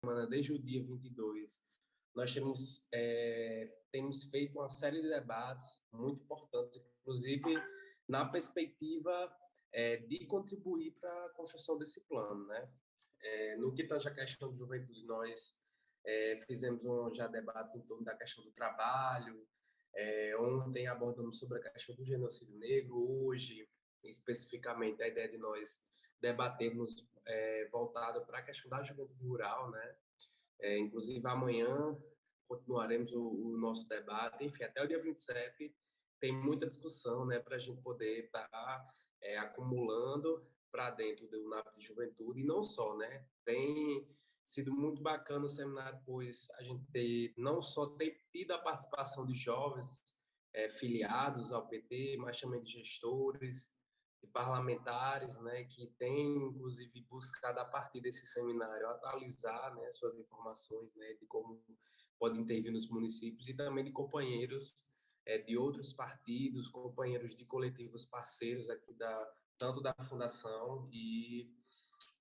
semana, desde o dia 22, nós temos, é, temos feito uma série de debates muito importantes, inclusive na perspectiva é, de contribuir para a construção desse plano. Né? É, no que tange a questão de juventude, nós é, fizemos um, já debates em torno da questão do trabalho, é, ontem abordamos sobre a questão do genocídio negro, hoje, especificamente, a ideia de nós debatermos é, voltado para a questão da juventude rural, né? É, inclusive, amanhã continuaremos o, o, nosso debate, enfim, até o dia 27 tem muita discussão, né, para a gente poder estar tá, é, acumulando para dentro do NAP de Juventude, e não só, né, tem sido muito bacana o seminário, pois a gente ter, não só ter tido a participação de jovens é, filiados ao PT, mas também de gestores, de parlamentares, né, que têm, inclusive, buscado, a partir desse seminário, atualizar né, suas informações né, de como podem intervir nos municípios e também de companheiros é, de outros partidos, companheiros de coletivos parceiros aqui da tanto da fundação e,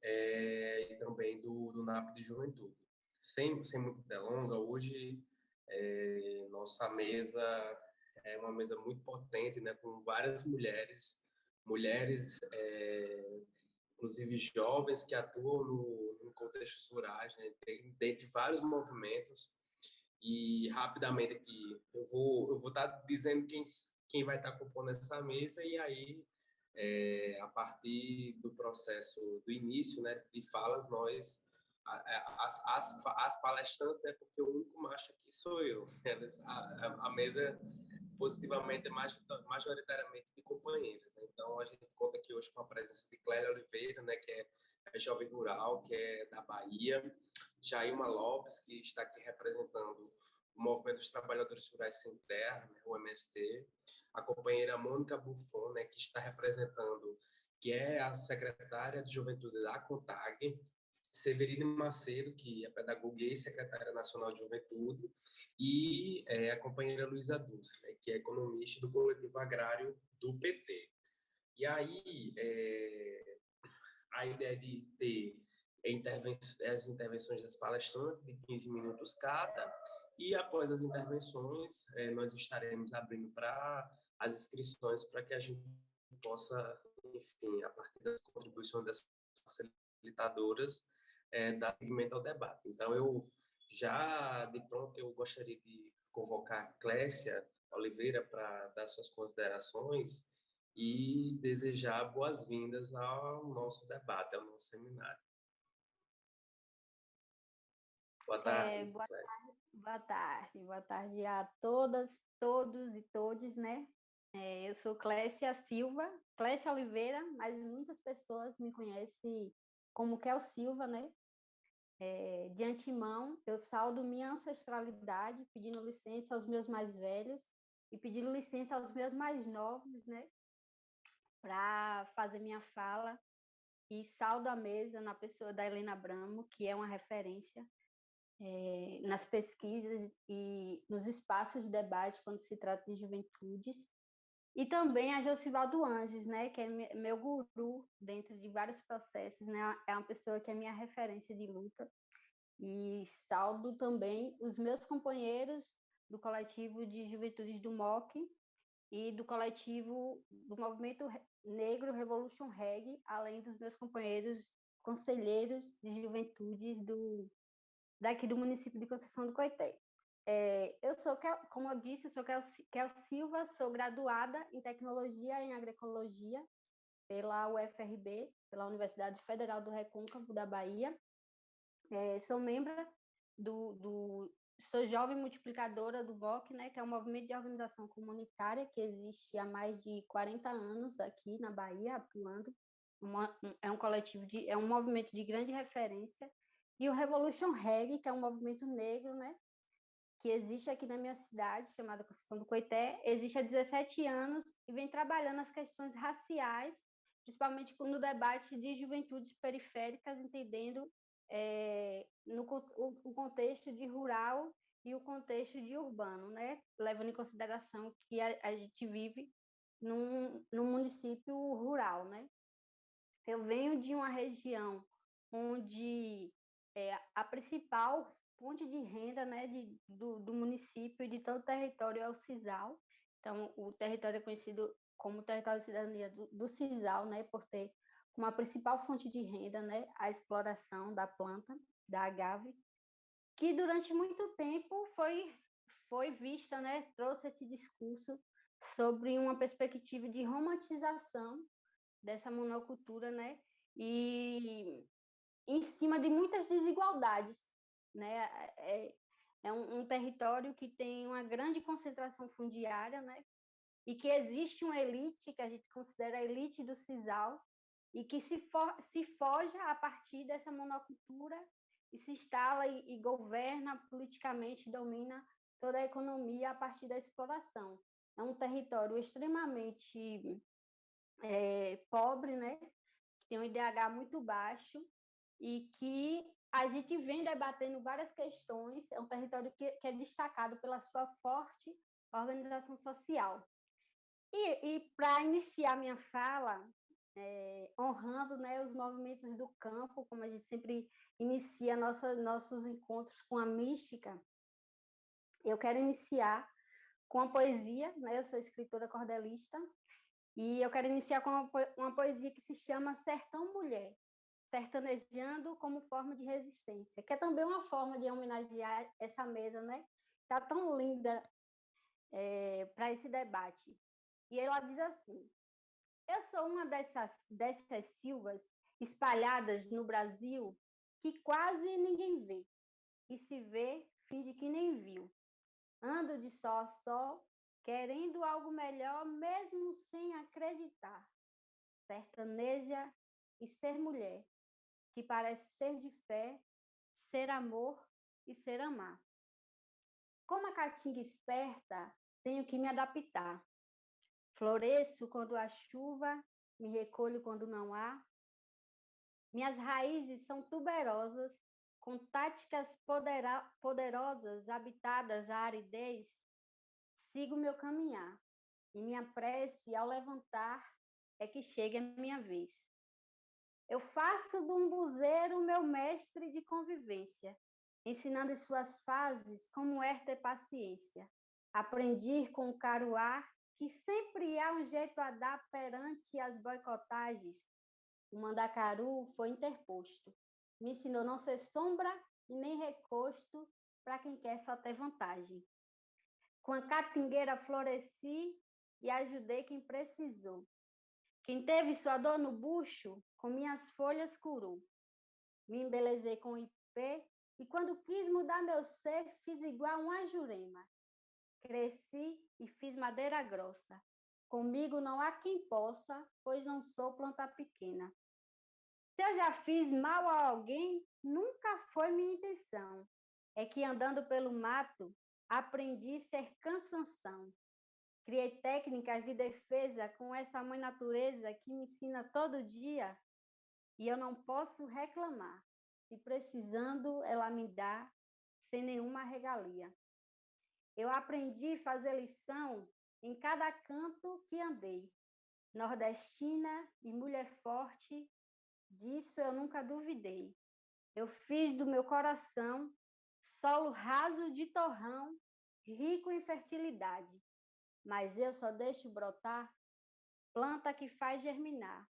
é, e também do, do NAP de Juventude. Sem, sem muito delonga, hoje é, nossa mesa é uma mesa muito potente, né, com várias mulheres mulheres, é, inclusive jovens que atuam no, no contextos rurais, né, dentro de vários movimentos. E rapidamente aqui eu vou eu vou estar dizendo quem quem vai estar compondo essa mesa e aí é, a partir do processo do início, né, de falas nós as, as, as palestrantes, é porque o único macho aqui sou eu. A, a mesa positivamente majoritariamente de companheiros. Né? Então, a gente conta aqui hoje com a presença de Clélia Oliveira, né, que é, jovem rural, que é da Bahia, Jailma Lopes, que está aqui representando o Movimento dos Trabalhadores Rurais Sem Terra, né, o MST, a companheira Mônica Buffon, né, que está representando, que é a secretária de Juventude da CONTAG, Severine Macedo, que é pedagoga e secretária nacional de juventude, e é, a companheira Luísa Dulce, né, que é economista do coletivo agrário do PT. E aí, é, a ideia de ter as intervenções das palestrantes de 15 minutos cada, e após as intervenções, é, nós estaremos abrindo para as inscrições para que a gente possa, enfim, a partir das contribuições das facilitadoras, é, dar seguimento ao debate. Então, eu já, de pronto, eu gostaria de convocar Clécia Oliveira para dar suas considerações e desejar boas-vindas ao nosso debate, ao nosso seminário. Boa tarde, é, boa, tarde boa tarde, boa tarde a todas, todos e todes, né? É, eu sou Clécia Silva, Clécia Oliveira, mas muitas pessoas me conhecem como Kel Silva, né? É, de antemão, eu saldo minha ancestralidade, pedindo licença aos meus mais velhos e pedindo licença aos meus mais novos, né? Para fazer minha fala. E saldo a mesa na pessoa da Helena Bramo, que é uma referência é, nas pesquisas e nos espaços de debate quando se trata de juventudes e também a Josivaldo Anjos, né, que é meu guru dentro de vários processos, né, é uma pessoa que é minha referência de luta. E saldo também os meus companheiros do coletivo de juventudes do MOC e do coletivo do Movimento Negro Revolution Reg, além dos meus companheiros conselheiros de juventudes do daqui do município de Conceição do Coité. É, eu sou, como eu disse, sou Kel, Silva, sou graduada em Tecnologia em Agroecologia pela UFRB, pela Universidade Federal do Recôncavo da Bahia. É, sou membro do, do, Sou jovem multiplicadora do BOC, né, que é um movimento de organização comunitária que existe há mais de 40 anos aqui na Bahia, atuando. Uma, é um coletivo, de, é um movimento de grande referência. E o Revolution Reg, que é um movimento negro, né, que existe aqui na minha cidade, chamada Conceição do Coité, existe há 17 anos e vem trabalhando as questões raciais, principalmente no debate de juventudes periféricas, entendendo é, no, o, o, contexto de rural e o contexto de urbano, né? levando em consideração que a, a gente vive num, num município rural. Né? Eu venho de uma região onde é, a principal fonte de renda né, de, do, do município e de todo o território é o CISAL. Então, o território é conhecido como território de cidadania do, do CISAL, né, por ter uma principal fonte de renda né, a exploração da planta, da agave, que durante muito tempo foi, foi vista, né, trouxe esse discurso sobre uma perspectiva de romantização dessa monocultura, né, e em cima de muitas desigualdades, né, é, é um, um, território que tem uma grande concentração fundiária, né, e que existe uma elite que a gente considera a elite do sisal e que se, for, se forja a partir dessa monocultura e se instala e, e governa politicamente, domina toda a economia a partir da exploração. É um território extremamente é, pobre, né? que tem um IDH muito baixo e que a gente vem debatendo várias questões. É um território que, que é destacado pela sua forte organização social. E, e para iniciar minha fala, é, honrando né, os movimentos do campo, como a gente sempre inicia nossa, nossos encontros com a mística, eu quero iniciar com a poesia, né? Eu sou escritora cordelista, e eu quero iniciar com uma, poesia que se chama Sertão Mulher, sertanejando como forma de resistência, que é também uma forma de homenagear essa mesa, né? Está tão linda é, para esse debate. E ela diz assim: Eu sou uma dessas, dessas silvas espalhadas no Brasil que quase ninguém vê, e se vê, finge que nem viu. Ando de só a só, querendo algo melhor, mesmo sem acreditar. Sertaneja e ser mulher, que parece ser de fé, ser amor e ser amar. Como a caatinga esperta, tenho que me adaptar. Floresço quando há chuva, me recolho quando não há. Minhas raízes são tuberosas, com táticas poderosas habitadas à aridez. Sigo meu caminhar, e minha prece ao levantar é que chegue a minha vez. Eu faço do umbuzeiro meu mestre de convivência, ensinando em suas fases como é ter paciência. Aprendi com o caruá que sempre há um jeito a dar perante as boicotagens. O mandacaru foi interposto. Me ensinou não ser sombra e nem recosto para quem quer só ter vantagem. Com a catingueira floresci e ajudei quem precisou. Quem teve sua dor no bucho, com minhas folhas curou. Me embelezei com ipê e quando quis mudar meu ser, fiz igual uma jurema. Cresci e fiz madeira grossa. Comigo não há quem possa, pois não sou planta pequena. Se eu já fiz mal a alguém, nunca foi minha intenção. É que andando pelo mato, aprendi ser cansanção. Criei técnicas de defesa com essa mãe natureza que me ensina todo dia e eu não posso reclamar. Se precisando, ela me dá sem nenhuma regalia. Eu aprendi a fazer lição em cada canto que andei. Nordestina e mulher forte, disso eu nunca duvidei. Eu fiz do meu coração solo raso de torrão, rico em fertilidade. Mas eu só deixo brotar planta que faz germinar.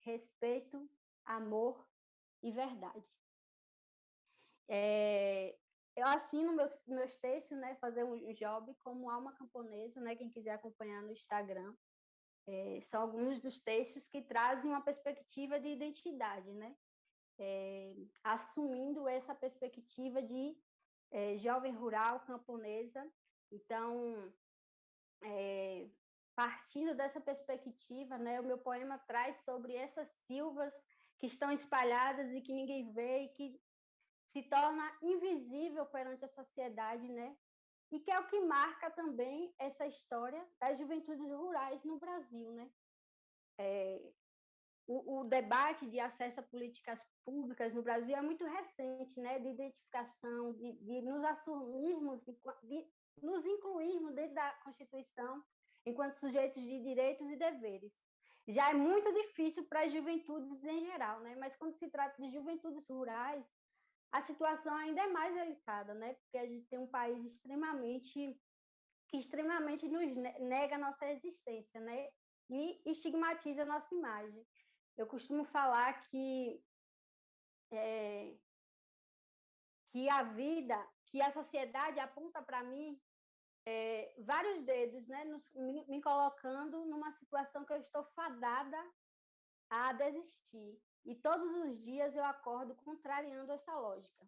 Respeito, amor e verdade. É, eu assino meus, meus textos, né, fazer um job como alma camponesa, né, quem quiser acompanhar no Instagram. É, são alguns dos textos que trazem uma perspectiva de identidade, né, é, assumindo essa perspectiva de é, jovem rural camponesa. Então, é, partindo dessa perspectiva, né, o meu poema traz sobre essas silvas que estão espalhadas e que ninguém vê e que se torna invisível perante a sociedade, né? E que é o que marca também essa história das juventudes rurais no Brasil, né? É, o, o, debate de acesso a políticas públicas no Brasil é muito recente, né? De identificação, de, de nos assumirmos, de, de nos incluirmos dentro da Constituição enquanto sujeitos de direitos e deveres. Já é muito difícil para as juventudes em geral, né? Mas quando se trata de juventudes rurais, a situação ainda é mais delicada, né? Porque a gente tem um país extremamente que extremamente nos nega a nossa existência, né? E estigmatiza a nossa imagem. Eu costumo falar que é, que a vida, que a sociedade aponta para mim é, vários dedos, né, nos, me, me, colocando numa situação que eu estou fadada a desistir. E todos os dias eu acordo contrariando essa lógica.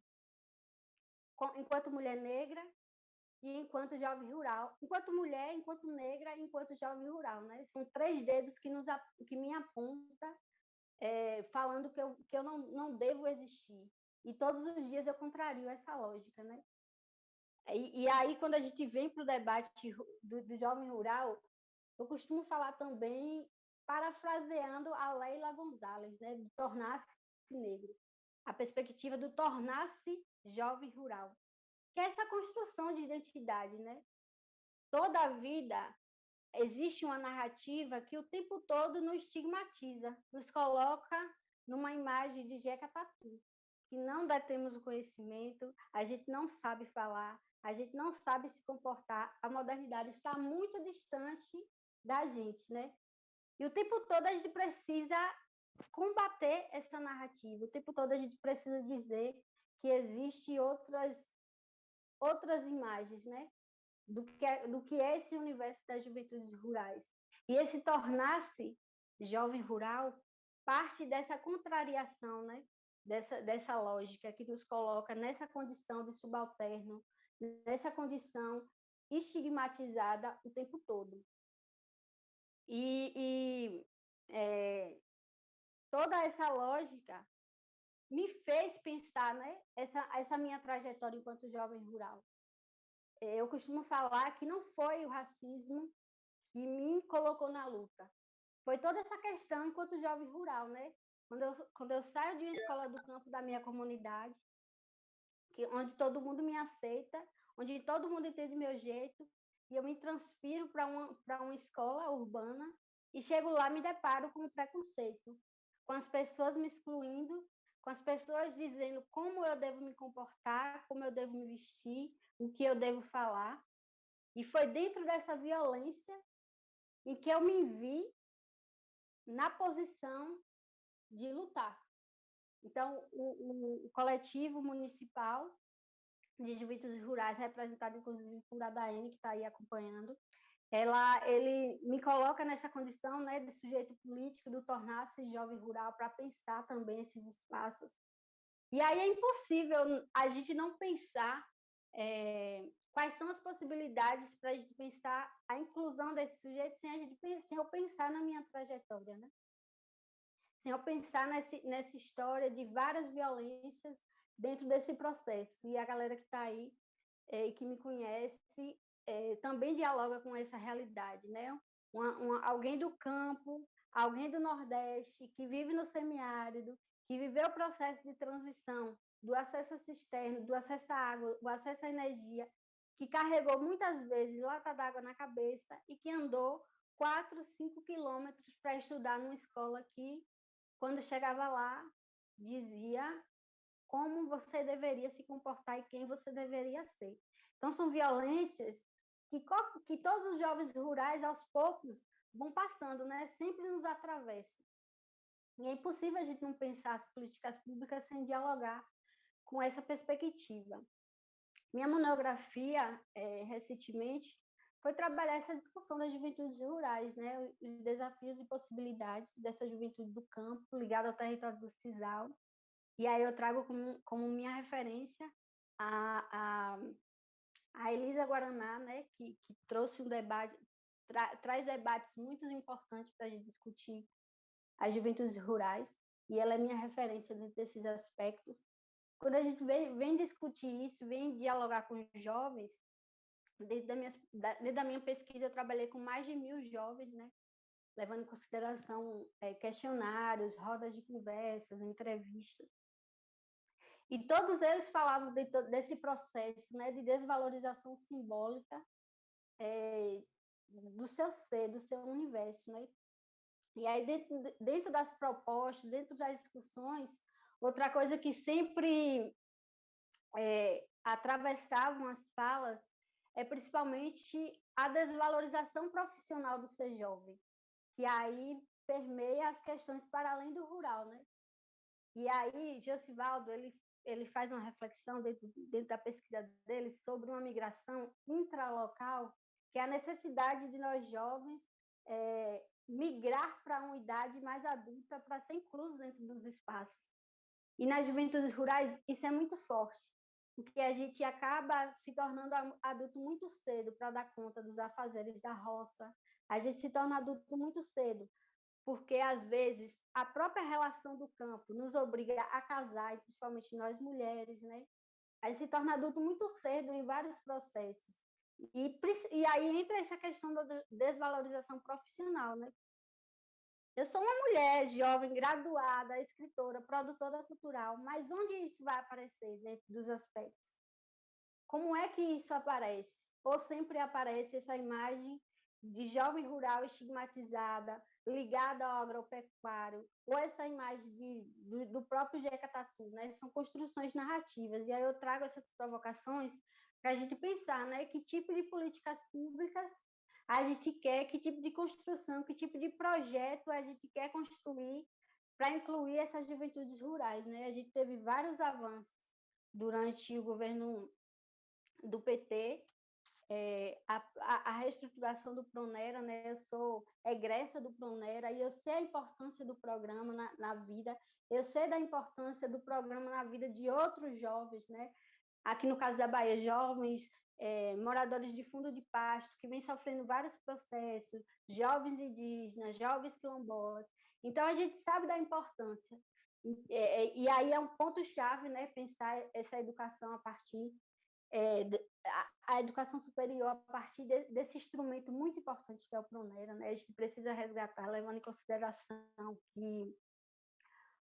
Enquanto mulher negra e enquanto jovem rural. Enquanto mulher, enquanto negra e enquanto jovem rural. Né? São três dedos que, nos, que me aponta é, falando que eu, que eu não, não devo existir. E todos os dias eu contrario essa lógica, né? E, e aí, quando a gente vem para o debate do, do jovem rural, eu costumo falar também, parafraseando a Leila Gonzalez, né, de tornar-se negro, a perspectiva do tornar-se jovem rural, que é essa construção de identidade, né? Toda a vida existe uma narrativa que o tempo todo nos estigmatiza, nos coloca numa imagem de Jeca Tatu, que não detemos o conhecimento, a gente não sabe falar, a gente não sabe se comportar, a modernidade está muito distante da gente, né? E o tempo todo a gente precisa combater essa narrativa, o tempo todo a gente precisa dizer que existe outras outras imagens, né? Do que é, do que é esse universo das juventudes rurais. E esse tornar-se jovem rural parte dessa contrariação, né? Dessa, dessa lógica que nos coloca nessa condição de subalterno, nessa condição estigmatizada o tempo todo. E, e é, toda essa lógica me fez pensar né, essa, essa minha trajetória enquanto jovem rural. Eu costumo falar que não foi o racismo que me colocou na luta. Foi toda essa questão enquanto jovem rural, né? Quando eu, quando eu saio de uma escola do campo da minha comunidade, que, onde todo mundo me aceita, onde todo mundo entende meu jeito, e eu me transfiro para uma, uma escola urbana e chego lá me deparo com o preconceito, com as pessoas me excluindo, com as pessoas dizendo como eu devo me comportar, como eu devo me vestir, o que eu devo falar. E foi dentro dessa violência em que eu me vi na posição de lutar. Então, o, o, o coletivo municipal de juventudes rurais, representado inclusive por Adaene, que está aí acompanhando, ela, ele me coloca nessa condição né, de sujeito político, do tornar-se jovem rural, para pensar também esses espaços. E aí é impossível a gente não pensar é, quais são as possibilidades para a gente pensar a inclusão desse sujeito sem a gente sem eu pensar na minha trajetória, né? Eu pensar nesse, nessa história de várias violências dentro desse processo. E a galera que está aí é, e que me conhece é, também dialoga com essa realidade, né? Uma, uma, alguém do campo, alguém do Nordeste, que vive no semiárido, que viveu o processo de transição do acesso à cisterna, do acesso à água, do acesso à energia, que carregou muitas vezes lata d'água na cabeça e que andou 4, 5 quilômetros para estudar numa escola que, quando chegava lá, dizia como você deveria se comportar e quem você deveria ser. Então, são violências que, que todos os jovens rurais, aos poucos, vão passando, né? sempre nos atravessam. E é impossível a gente não pensar as políticas públicas sem dialogar com essa perspectiva. Minha monografia, é, recentemente, foi trabalhar essa discussão das juventudes rurais, né? os desafios e possibilidades dessa juventude do campo ligada ao território do Cisal, e aí eu trago como, como minha referência a, a, a Elisa Guaraná, né, que, que trouxe um debate, tra, traz debates muito importantes para a gente discutir as juventudes rurais, e ela é minha referência dentro desses aspectos. Quando a gente vem, vem discutir isso, vem dialogar com os jovens, desde a minha, desde a minha pesquisa eu trabalhei com mais de mil jovens, né, levando em consideração é, questionários, rodas de conversas, entrevistas. E todos eles falavam de, desse processo né, de desvalorização simbólica é, do seu ser, do seu universo. Né? E aí, dentro, dentro das propostas, dentro das discussões, outra coisa que sempre é, atravessavam as falas é principalmente a desvalorização profissional do ser jovem, que aí permeia as questões para além do rural, né? E aí, Josivaldo, ele, ele faz uma reflexão dentro, dentro da pesquisa dele sobre uma migração intralocal, que é a necessidade de nós jovens é, migrar para uma idade mais adulta para ser inclusos dentro dos espaços. E nas juventudes rurais, isso é muito forte, porque a gente acaba se tornando adulto muito cedo para dar conta dos afazeres da roça. A gente se torna adulto muito cedo, porque às vezes a própria relação do campo nos obriga a casar, e principalmente nós mulheres, né? A gente se torna adulto muito cedo em vários processos. E, e aí entra essa questão da desvalorização profissional, né? Eu sou uma mulher jovem, graduada, escritora, produtora cultural, mas onde isso vai aparecer dentro dos aspectos? Como é que isso aparece? Ou sempre aparece essa imagem de jovem rural estigmatizada, ligada ao agropecuário, ou essa imagem de, do, do próprio Jeca Tatu, né? São construções narrativas. E aí eu trago essas provocações para a gente pensar, né? Que tipo de políticas públicas a gente quer, que tipo de construção, que tipo de projeto a gente quer construir para incluir essas juventudes rurais. Né? A gente teve vários avanços durante o governo do PT, é, a, a, reestruturação do Pronera, né? eu sou egressa do Pronera e eu sei a importância do programa na, na vida, eu sei da importância do programa na vida de outros jovens, né? Aqui no caso da Bahia, jovens é, moradores de fundo de pasto, que vem sofrendo vários processos, jovens indígenas, jovens quilombolas. Então, a gente sabe da importância. É, é, e aí é um ponto-chave né, pensar essa educação a partir é, a, a, educação superior a partir de, desse instrumento muito importante que é o Pronera. Né? A gente precisa resgatar, levando em consideração que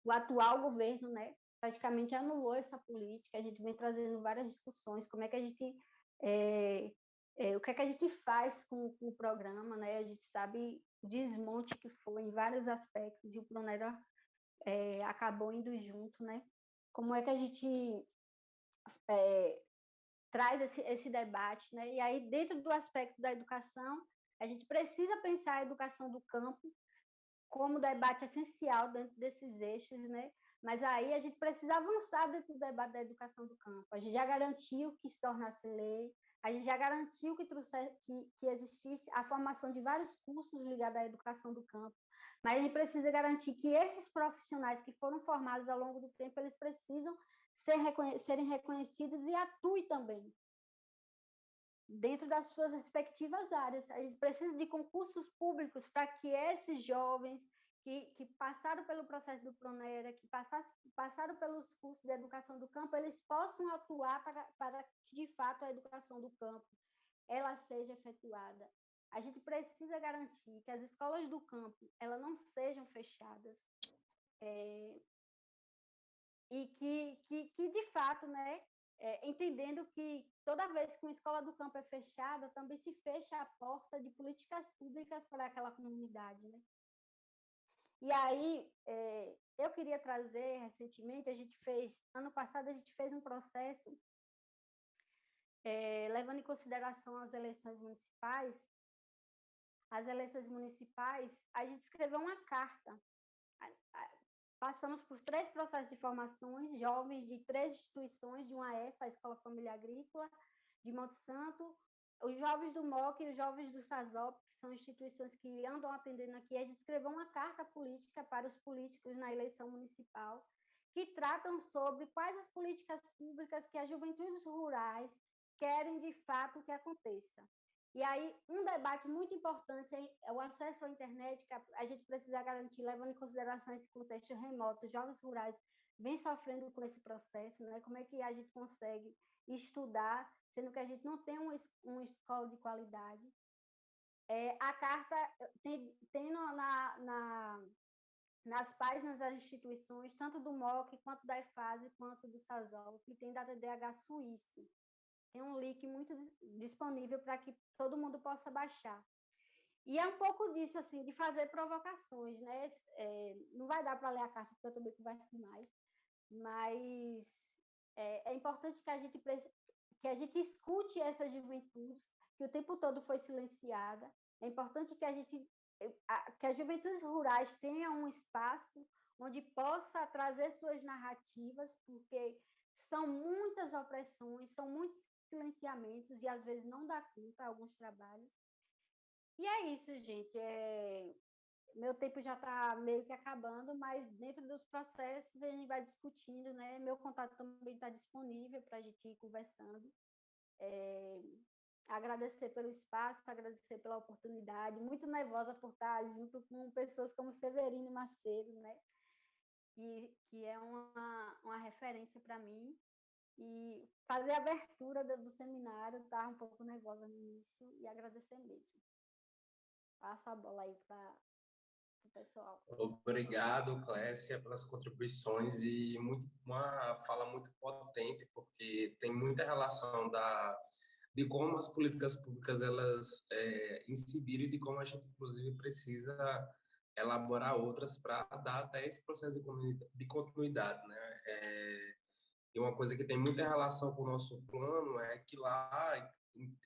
o atual governo né, praticamente anulou essa política, a gente vem trazendo várias discussões, como é que a gente é, é, o que é que a gente faz com, com, o programa, né? A gente sabe o desmonte que foi em vários aspectos e o Pronera é, acabou indo junto, né? Como é que a gente traz esse, esse debate, né? E aí, dentro do aspecto da educação, a gente precisa pensar a educação do campo como debate essencial dentro desses eixos, né? Mas aí a gente precisa avançar dentro do debate da educação do campo. A gente já garantiu que se tornasse lei, a gente já garantiu que, trouxe, que, que existisse a formação de vários cursos ligados à educação do campo, mas a gente precisa garantir que esses profissionais que foram formados ao longo do tempo, eles precisam ser reconhe serem reconhecidos e atuem também dentro das suas respectivas áreas. A gente precisa de concursos públicos para que esses jovens, que, que passaram pelo processo do Pronera, que passaram, passaram pelos cursos de educação do campo, eles possam atuar para, para que, de fato, a educação do campo ela seja efetuada. A gente precisa garantir que as escolas do campo elas não sejam fechadas é, e que, que, que, de fato, né, é, entendendo que toda vez que uma escola do campo é fechada, também se fecha a porta de políticas públicas para aquela comunidade. Né? E aí, é, eu queria trazer recentemente, a gente fez, ano passado, a gente fez um processo, é, levando em consideração as eleições municipais, as eleições municipais, a gente escreveu uma carta. Passamos por três processos de formações, jovens de três instituições, de uma EFA, a Escola Família Agrícola, de Monte Santo, os jovens do MOC e os jovens do SASOP, são instituições que andam atendendo aqui, a gente escreveu uma carta política para os políticos na eleição municipal, que tratam sobre quais as políticas públicas que as juventudes rurais querem de fato que aconteça. E aí, um debate muito importante é o acesso à internet, que a gente precisa garantir, levando em consideração esse contexto remoto. Jovens rurais vêm sofrendo com esse processo, né? Como é que a gente consegue estudar sendo que a gente não tem uma escola de qualidade. É, a carta tem, tem no, na, na, nas páginas das instituições, tanto do MOC, quanto da EFASE, quanto do SASOL, que tem da DDH Suíça. Tem um link muito disponível para que todo mundo possa baixar. E é um pouco disso, assim, de fazer provocações, né? É, não vai dar para ler a carta, porque eu também converso demais, mas É, é importante que a gente que a gente escute essas juventudes que o tempo todo foi silenciada. É importante que a gente que as juventudes rurais tenham um espaço onde possa trazer suas narrativas, porque são muitas opressões, são muitos silenciamentos e às vezes não dá conta alguns trabalhos. E é isso, gente. É... Meu tempo já está meio que acabando, mas dentro dos processos a gente vai discutindo, né? Meu contato também está disponível para a gente ir conversando. É... Agradecer pelo espaço, agradecer pela oportunidade. Muito nervosa por estar junto com pessoas como Severino Macedo, né? Que, que é uma, uma referência para mim e fazer a abertura do, do seminário, estava um pouco nervosa no início e agradecer mesmo. Passo a bola aí para o pessoal. Obrigado, Clécia, pelas contribuições e muito, uma fala muito potente, porque tem muita relação da, de como as políticas públicas elas é, incidiram e de como a gente, inclusive, precisa elaborar outras para dar até esse processo de continuidade, né? É, e uma coisa que tem muita relação com o nosso plano é que lá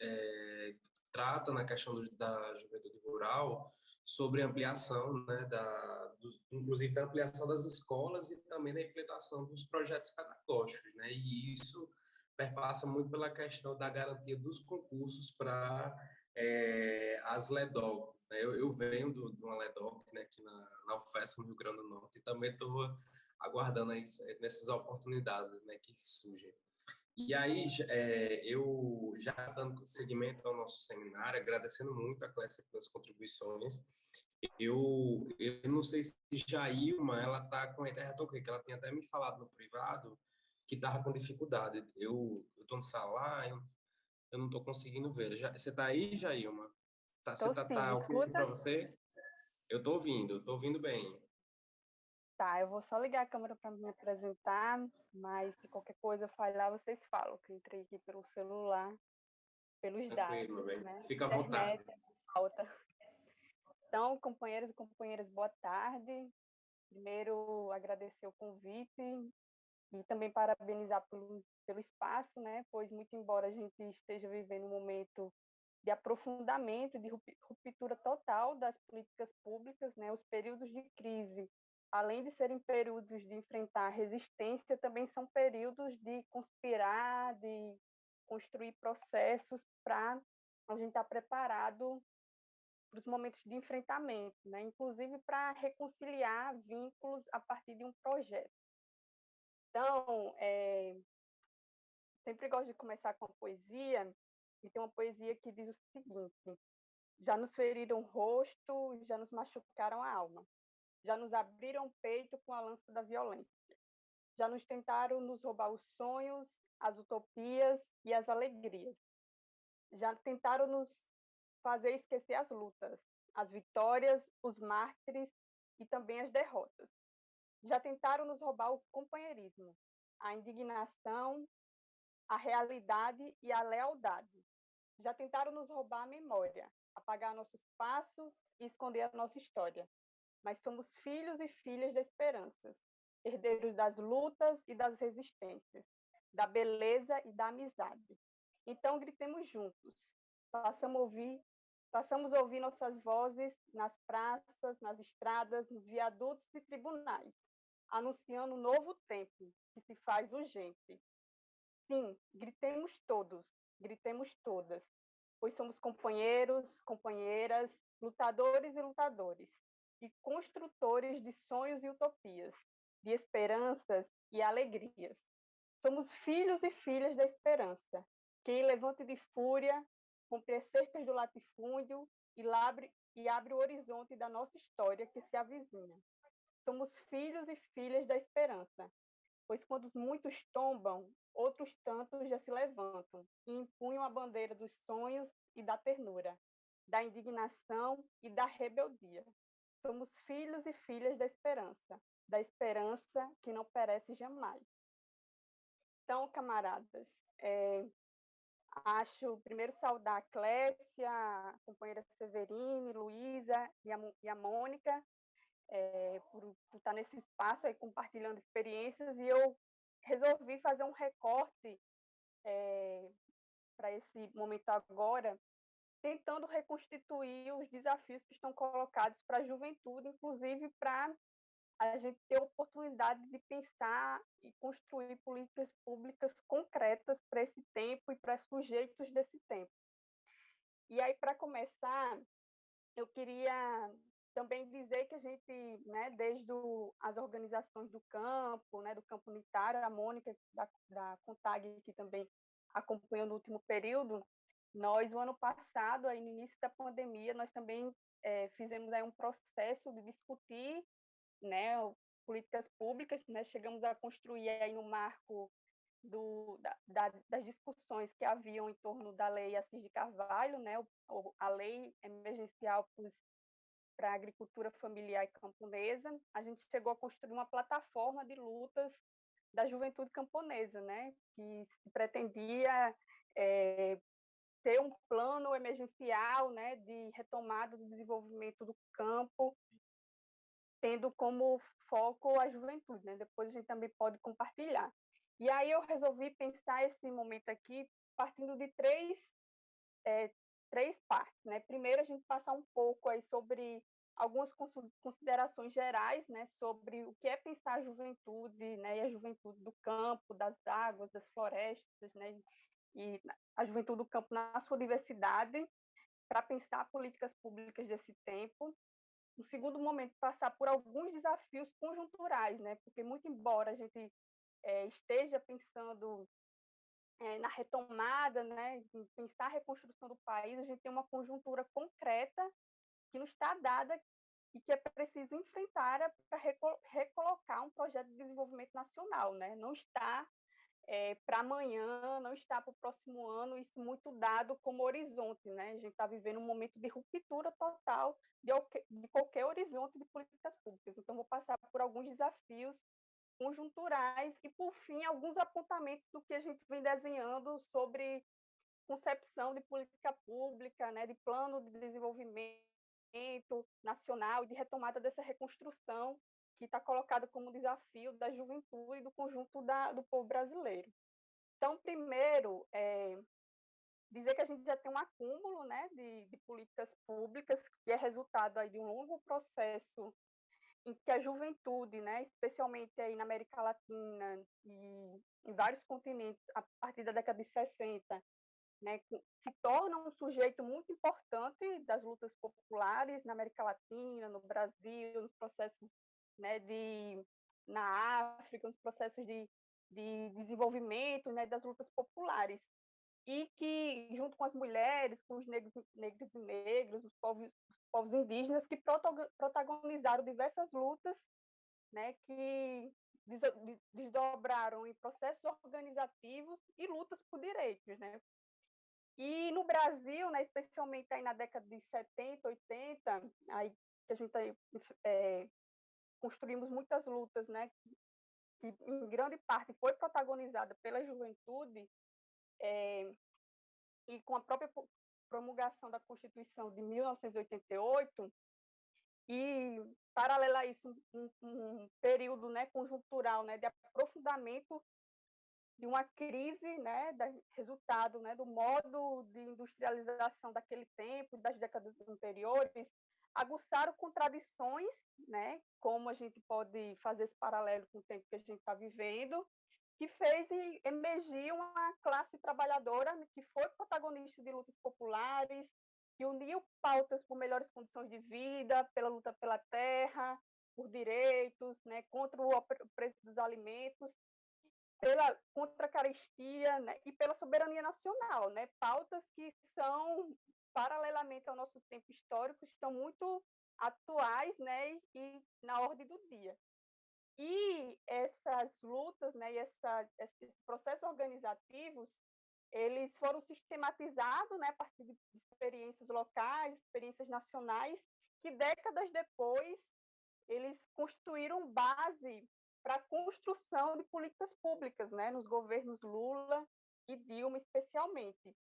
é, trata na questão do, da juventude rural sobre ampliação, né, da, dos, inclusive da ampliação das escolas e também da implementação dos projetos pedagógicos, né, e isso perpassa muito pela questão da garantia dos concursos para é, as LEDOCs. Né? Eu, eu venho de uma LEDOC né, aqui na, na UFES, no Rio Grande do Norte, e também estou aguardando aí, nessas oportunidades né, que surgem. E aí, é, eu já dando seguimento ao nosso seminário, agradecendo muito a Clécia pelas contribuições, eu, eu não sei se Jailma, ela está com a internet ok, que ela tinha até me falado no privado que estava com dificuldade. Eu estou no salário, eu, eu não estou conseguindo ver. Já, você está aí, Jailma? Tá, você está tá, tá para você? Eu estou ouvindo, estou ouvindo bem. Tá, eu vou só ligar a câmera para me apresentar, mas se qualquer coisa falhar, vocês falam, que eu entrei aqui pelo celular, pelos dados. Né? Fica à vontade. Falta. Então, companheiros e companheiras, boa tarde. Primeiro, agradecer o convite e também parabenizar pelo, pelo espaço, né? Pois, muito embora a gente esteja vivendo um momento de aprofundamento, de ruptura total das políticas públicas, né? Os períodos de crise além de serem períodos de enfrentar resistência, também são períodos de conspirar, de construir processos para a gente estar tá preparado para os momentos de enfrentamento, né? inclusive para reconciliar vínculos a partir de um projeto. Então, é, sempre gosto de começar com a poesia, e tem uma poesia que diz o seguinte: já nos feriram o rosto, já nos machucaram a alma já nos abriram o peito com a lança da violência. Já nos tentaram nos roubar os sonhos, as utopias e as alegrias. Já tentaram nos fazer esquecer as lutas, as vitórias, os mártires e também as derrotas. Já tentaram nos roubar o companheirismo, a indignação, a realidade e a lealdade. Já tentaram nos roubar a memória, apagar nossos passos e esconder a nossa história mas somos filhos e filhas da esperança, herdeiros das lutas e das resistências, da beleza e da amizade. Então gritemos juntos, façamos ouvir, façamos ouvir nossas vozes nas praças, nas estradas, nos viadutos e tribunais, anunciando um novo tempo que se faz urgente. Sim, gritemos todos, gritemos todas, pois somos companheiros, companheiras, lutadores e lutadores, e construtores de sonhos e utopias, de esperanças e alegrias. Somos filhos e filhas da esperança, que levante de fúria, rompe as cercas do latifúndio e, e abre o horizonte da nossa história que se avizinha. Somos filhos e filhas da esperança, pois quando muitos tombam, outros tantos já se levantam e empunham a bandeira dos sonhos e da ternura, da indignação e da rebeldia. Somos filhos e filhas da esperança, da esperança que não perece jamais. Então, camaradas, é, acho primeiro saudar a Clécia, a companheira Severine, Luísa e a, e a Mônica é, por, por, estar nesse espaço aí compartilhando experiências e eu resolvi fazer um recorte é, para esse momento agora, tentando reconstituir os desafios que estão colocados para a juventude, inclusive para a gente ter oportunidade de pensar e construir políticas públicas concretas para esse tempo e para sujeitos desse tempo. E aí, para começar, eu queria também dizer que a gente, né, desde o, as organizações do campo, né, do campo unitário, a Mônica da, da CONTAG, que também acompanhou no último período, nós, o ano passado, aí no início da pandemia, nós também é, fizemos aí um processo de discutir né, políticas públicas, né, chegamos a construir aí no marco do, da, da, das discussões que haviam em torno da lei Assis de Carvalho, né, o, a lei emergencial para a agricultura familiar e camponesa, a gente chegou a construir uma plataforma de lutas da juventude camponesa, né, que se pretendia é, ter um plano emergencial, né, de retomada do desenvolvimento do campo, tendo como foco a juventude, né? Depois a gente também pode compartilhar. E aí eu resolvi pensar esse momento aqui partindo de três é, três partes, né? Primeiro a gente passar um pouco aí sobre algumas considerações gerais, né, sobre o que é pensar a juventude, né, e a juventude do campo, das águas, das florestas, né, e a juventude do campo na sua diversidade, para pensar políticas públicas desse tempo. No segundo momento, passar por alguns desafios conjunturais, né, porque muito embora a gente é, esteja pensando é, na retomada, né, em pensar a reconstrução do país, a gente tem uma conjuntura concreta que não está dada e que é preciso enfrentar para recolocar um projeto de desenvolvimento nacional, né? Não está é, para amanhã, não está para o próximo ano, isso muito dado como horizonte, né? A gente está vivendo um momento de ruptura total de, de qualquer horizonte de políticas públicas. Então, vou passar por alguns desafios conjunturais e, por fim, alguns apontamentos do que a gente vem desenhando sobre concepção de política pública, né, de plano de desenvolvimento nacional e de retomada dessa reconstrução que está colocada como desafio da juventude e do conjunto da, do povo brasileiro. Então, primeiro, é, dizer que a gente já tem um acúmulo né, de, de políticas públicas que é resultado aí de um longo processo em que a juventude, né, especialmente aí na América Latina e em vários continentes, a partir da década de 60, né, se torna um sujeito muito importante das lutas populares na América Latina, no Brasil, nos processos né, de na África, nos processos de, de desenvolvimento né, das lutas populares e que junto com as mulheres, com os negros, negros e negros, os povos, os povos indígenas que protagonizaram diversas lutas, né, que desdobraram em processos organizativos e lutas por direitos, né? E no Brasil, né, especialmente aí na década de 70, 80, aí que a gente é, construímos muitas lutas, né, que em grande parte foi protagonizada pela juventude, é, e com a própria promulgação da Constituição de 1988, e paralela a isso um, um período né, conjuntural né, de aprofundamento de uma crise, né, da, resultado né, do modo de industrialização daquele tempo, das décadas anteriores, aguçaram contradições, né, como a gente pode fazer esse paralelo com o tempo que a gente está vivendo, que fez emergir uma classe trabalhadora que foi protagonista de lutas populares, que uniu pautas por melhores condições de vida, pela luta pela terra, por direitos, né, contra o preço dos alimentos, pela contra a carestia né, e pela soberania nacional, né, pautas que são paralelamente ao nosso tempo histórico estão muito atuais, né, e na ordem do dia. E essas lutas, né, e essa, esses processos organizativos, eles foram sistematizados, né, a partir de experiências locais, experiências nacionais, que décadas depois eles construíram base para a construção de políticas públicas, né, nos governos Lula e Dilma especialmente,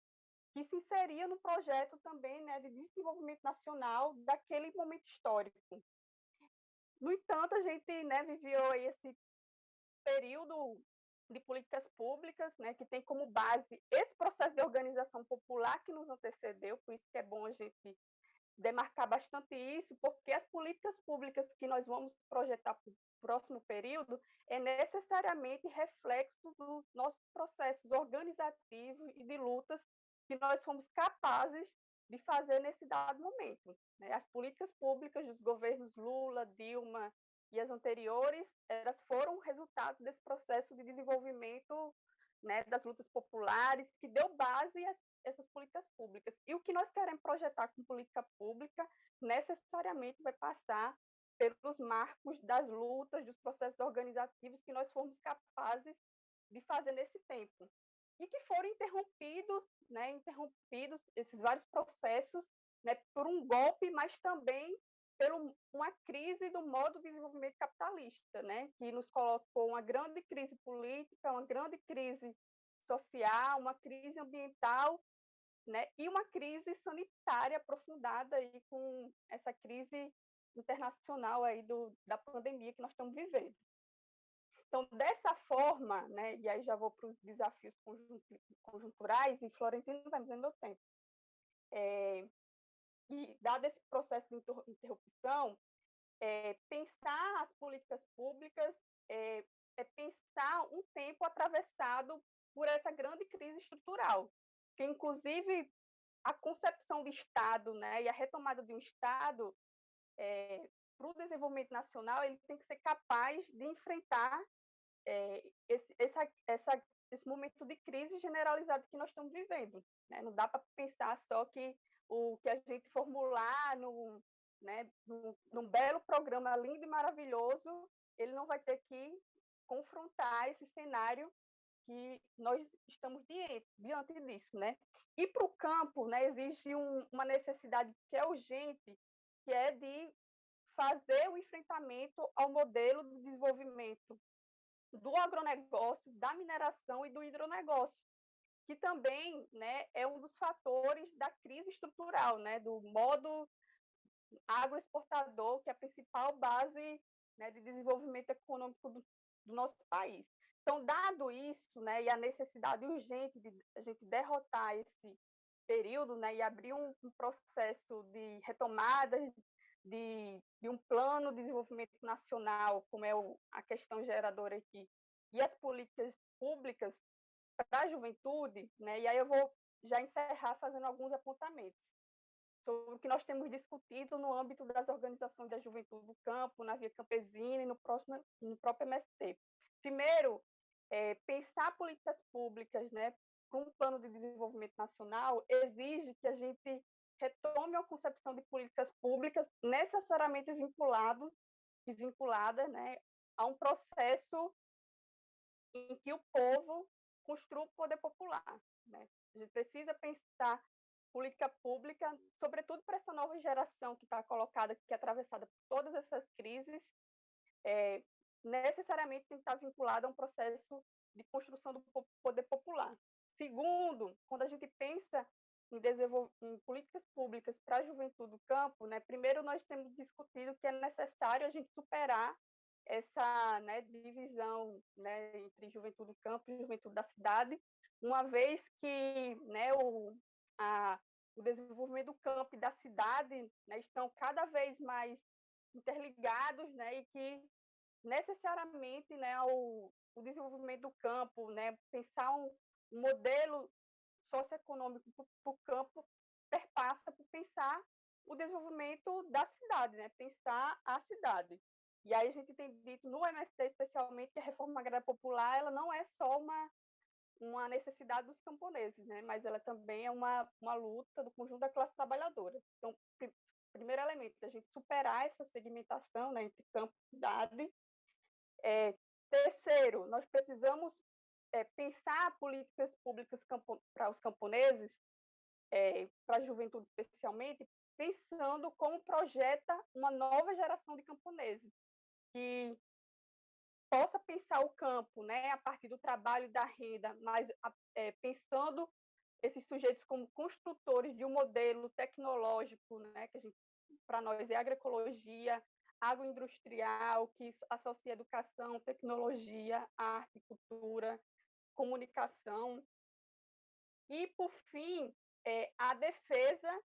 que se inseria no projeto também, né, de desenvolvimento nacional daquele momento histórico. No entanto, a gente, né, viveu esse período de políticas públicas, né, que tem como base esse processo de organização popular que nos antecedeu, por isso que é bom a gente demarcar bastante isso, porque as políticas públicas que nós vamos projetar para o próximo período é necessariamente reflexo dos nossos processos organizativos e de lutas que nós fomos capazes de fazer nesse dado momento. Né? As políticas públicas dos governos Lula, Dilma e as anteriores, elas foram resultado desse processo de desenvolvimento né, das lutas populares, que deu base a essas políticas públicas. E o que nós queremos projetar com política pública necessariamente vai passar pelos marcos das lutas, dos processos organizativos que nós fomos capazes de fazer nesse tempo. E que foram interrompidos, né, interrompidos esses vários processos né, por um golpe, mas também por uma crise do modo de desenvolvimento capitalista, né, que nos colocou uma grande crise política, uma grande crise social, uma crise ambiental, né, e uma crise sanitária aprofundada aí com essa crise internacional aí do, da pandemia que nós estamos vivendo. Então, dessa forma, né, e aí já vou para os desafios conjunturais, e Florentino vai me dizendo meu tempo. É, e, dado esse processo de interrupção, é, pensar as políticas públicas é, é, pensar um tempo atravessado por essa grande crise estrutural, que inclusive a concepção do Estado né, e a retomada de um Estado é, para o desenvolvimento nacional, ele tem que ser capaz de enfrentar é, esse, essa, essa, esse momento de crise generalizado que nós estamos vivendo. Né? Não dá para pensar só que o que a gente formular no, né, num, num belo programa lindo e maravilhoso, ele não vai ter que confrontar esse cenário que nós estamos diante, diante disso, né? E para o campo, né, existe um, uma necessidade que é urgente, que é de fazer o enfrentamento ao modelo de desenvolvimento do agronegócio, da mineração e do hidronegócio, que também né, é um dos fatores da crise estrutural, né, do modo agroexportador, que é a principal base né, de desenvolvimento econômico do, do, nosso país. Então, dado isso, né, e a necessidade urgente de a gente derrotar esse período né, e abrir um, um processo de retomada de, de, um plano de desenvolvimento nacional, como é o, a questão geradora aqui, e as políticas públicas para a juventude, né, e aí eu vou já encerrar fazendo alguns apontamentos sobre o que nós temos discutido no âmbito das organizações da juventude do campo, na Via Campesina e no, próximo, no próprio MST. Primeiro, é, pensar políticas públicas né, para um plano de desenvolvimento nacional exige que a gente retome a concepção de políticas públicas necessariamente vinculado e vinculada né, a um processo em que o povo construa o poder popular. Né? A gente precisa pensar política pública, sobretudo para essa nova geração que está colocada, que é atravessada por todas essas crises, é, necessariamente tem que estar vinculada a um processo de construção do poder popular. Segundo, quando a gente pensa em, em políticas públicas para a juventude do campo, né, primeiro nós temos discutido que é necessário a gente superar essa né, divisão né, entre juventude do campo e juventude da cidade, uma vez que né, o, a, o desenvolvimento do campo e da cidade né, estão cada vez mais interligados né, e que necessariamente né, o, o desenvolvimento do campo, né, pensar um, um modelo socioeconômico para o campo perpassa por pensar o desenvolvimento da cidade, né, pensar a cidade. E aí a gente tem dito no MST especialmente que a reforma agrária popular ela não é só uma uma necessidade dos camponeses, né? Mas ela também é uma, uma luta do conjunto da classe trabalhadora. Então, pr primeiro elemento, a gente superar essa segmentação né, entre campo e cidade. É, terceiro, nós precisamos é, pensar políticas públicas para os camponeses, é, para a juventude especialmente, pensando como projeta uma nova geração de camponeses, que possa pensar o campo né, a partir do trabalho e da renda, mas é, pensando esses sujeitos como construtores de um modelo tecnológico, né, que para nós é agroecologia, agroindustrial, que associa educação, tecnologia, arte, cultura, comunicação. E, por fim, é, a defesa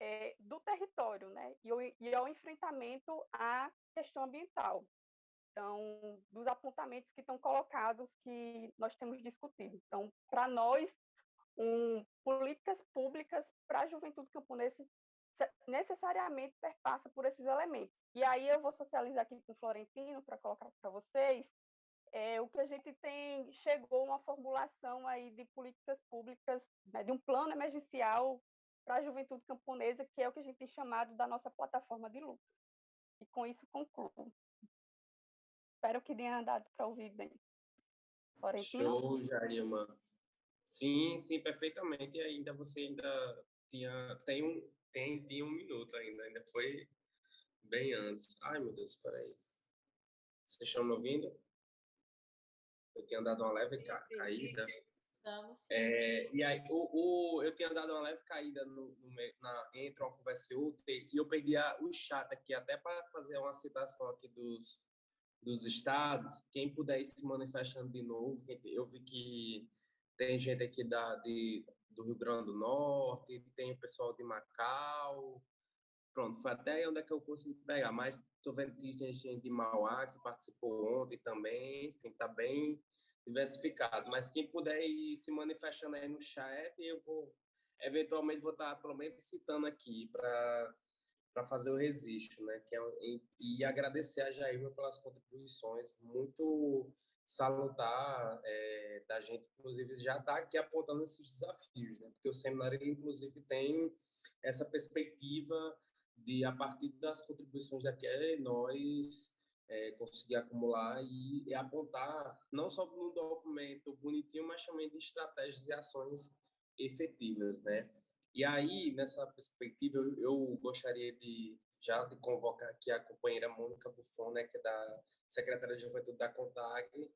é, do território né? e, o, e ao enfrentamento à questão ambiental. Então, dos apontamentos que estão colocados que nós temos discutido. Então, para nós, um, políticas públicas para a juventude camponesa necessariamente perpassa por esses elementos. E aí eu vou socializar aqui com o Florentino para colocar para vocês é, o que a gente tem chegou uma formulação aí de políticas públicas, né, de um plano emergencial para a juventude camponesa, que é o que a gente tem chamado da nossa plataforma de luta. E com isso concluo. Espero que tenha dado para ouvir bem. Florentino? Show, Jarima. Sim, sim, perfeitamente. E ainda você ainda tinha tem um tem tinha um minuto ainda, ainda foi bem antes. Ai, meu Deus, peraí. Vocês estão me ouvindo? Eu tinha dado uma leve ca caída. É, e aí, o, o, eu tinha dado uma leve caída no, no, na, entre uma conversa e outra, e eu perdi a, o chat aqui, até para fazer uma citação aqui dos, dos estados. Quem puder ir se manifestando de novo, eu vi que tem gente aqui da, de, do Rio Grande do Norte, tem o pessoal de Macau. Pronto, foi até onde é que eu consegui pegar. Mas estou vendo que tem gente de Mauá que participou ontem também. Enfim, está bem diversificado. Mas quem puder ir se manifestando aí no chat, eu vou, eventualmente, vou estar, pelo menos, citando aqui para para fazer o registro, né? Que é, e, e agradecer a Jair pelas contribuições muito salutar é, da gente, inclusive, já está aqui apontando esses desafios, né? porque o seminário, inclusive, tem essa perspectiva de, a partir das contribuições daqui, nós é, conseguir acumular e, e, apontar, não só num documento bonitinho, mas também de estratégias e ações efetivas, né? E aí, nessa perspectiva, eu, eu gostaria de já de convocar aqui a companheira Mônica Buffon, né, que é da secretária de Juventude da CONTAG,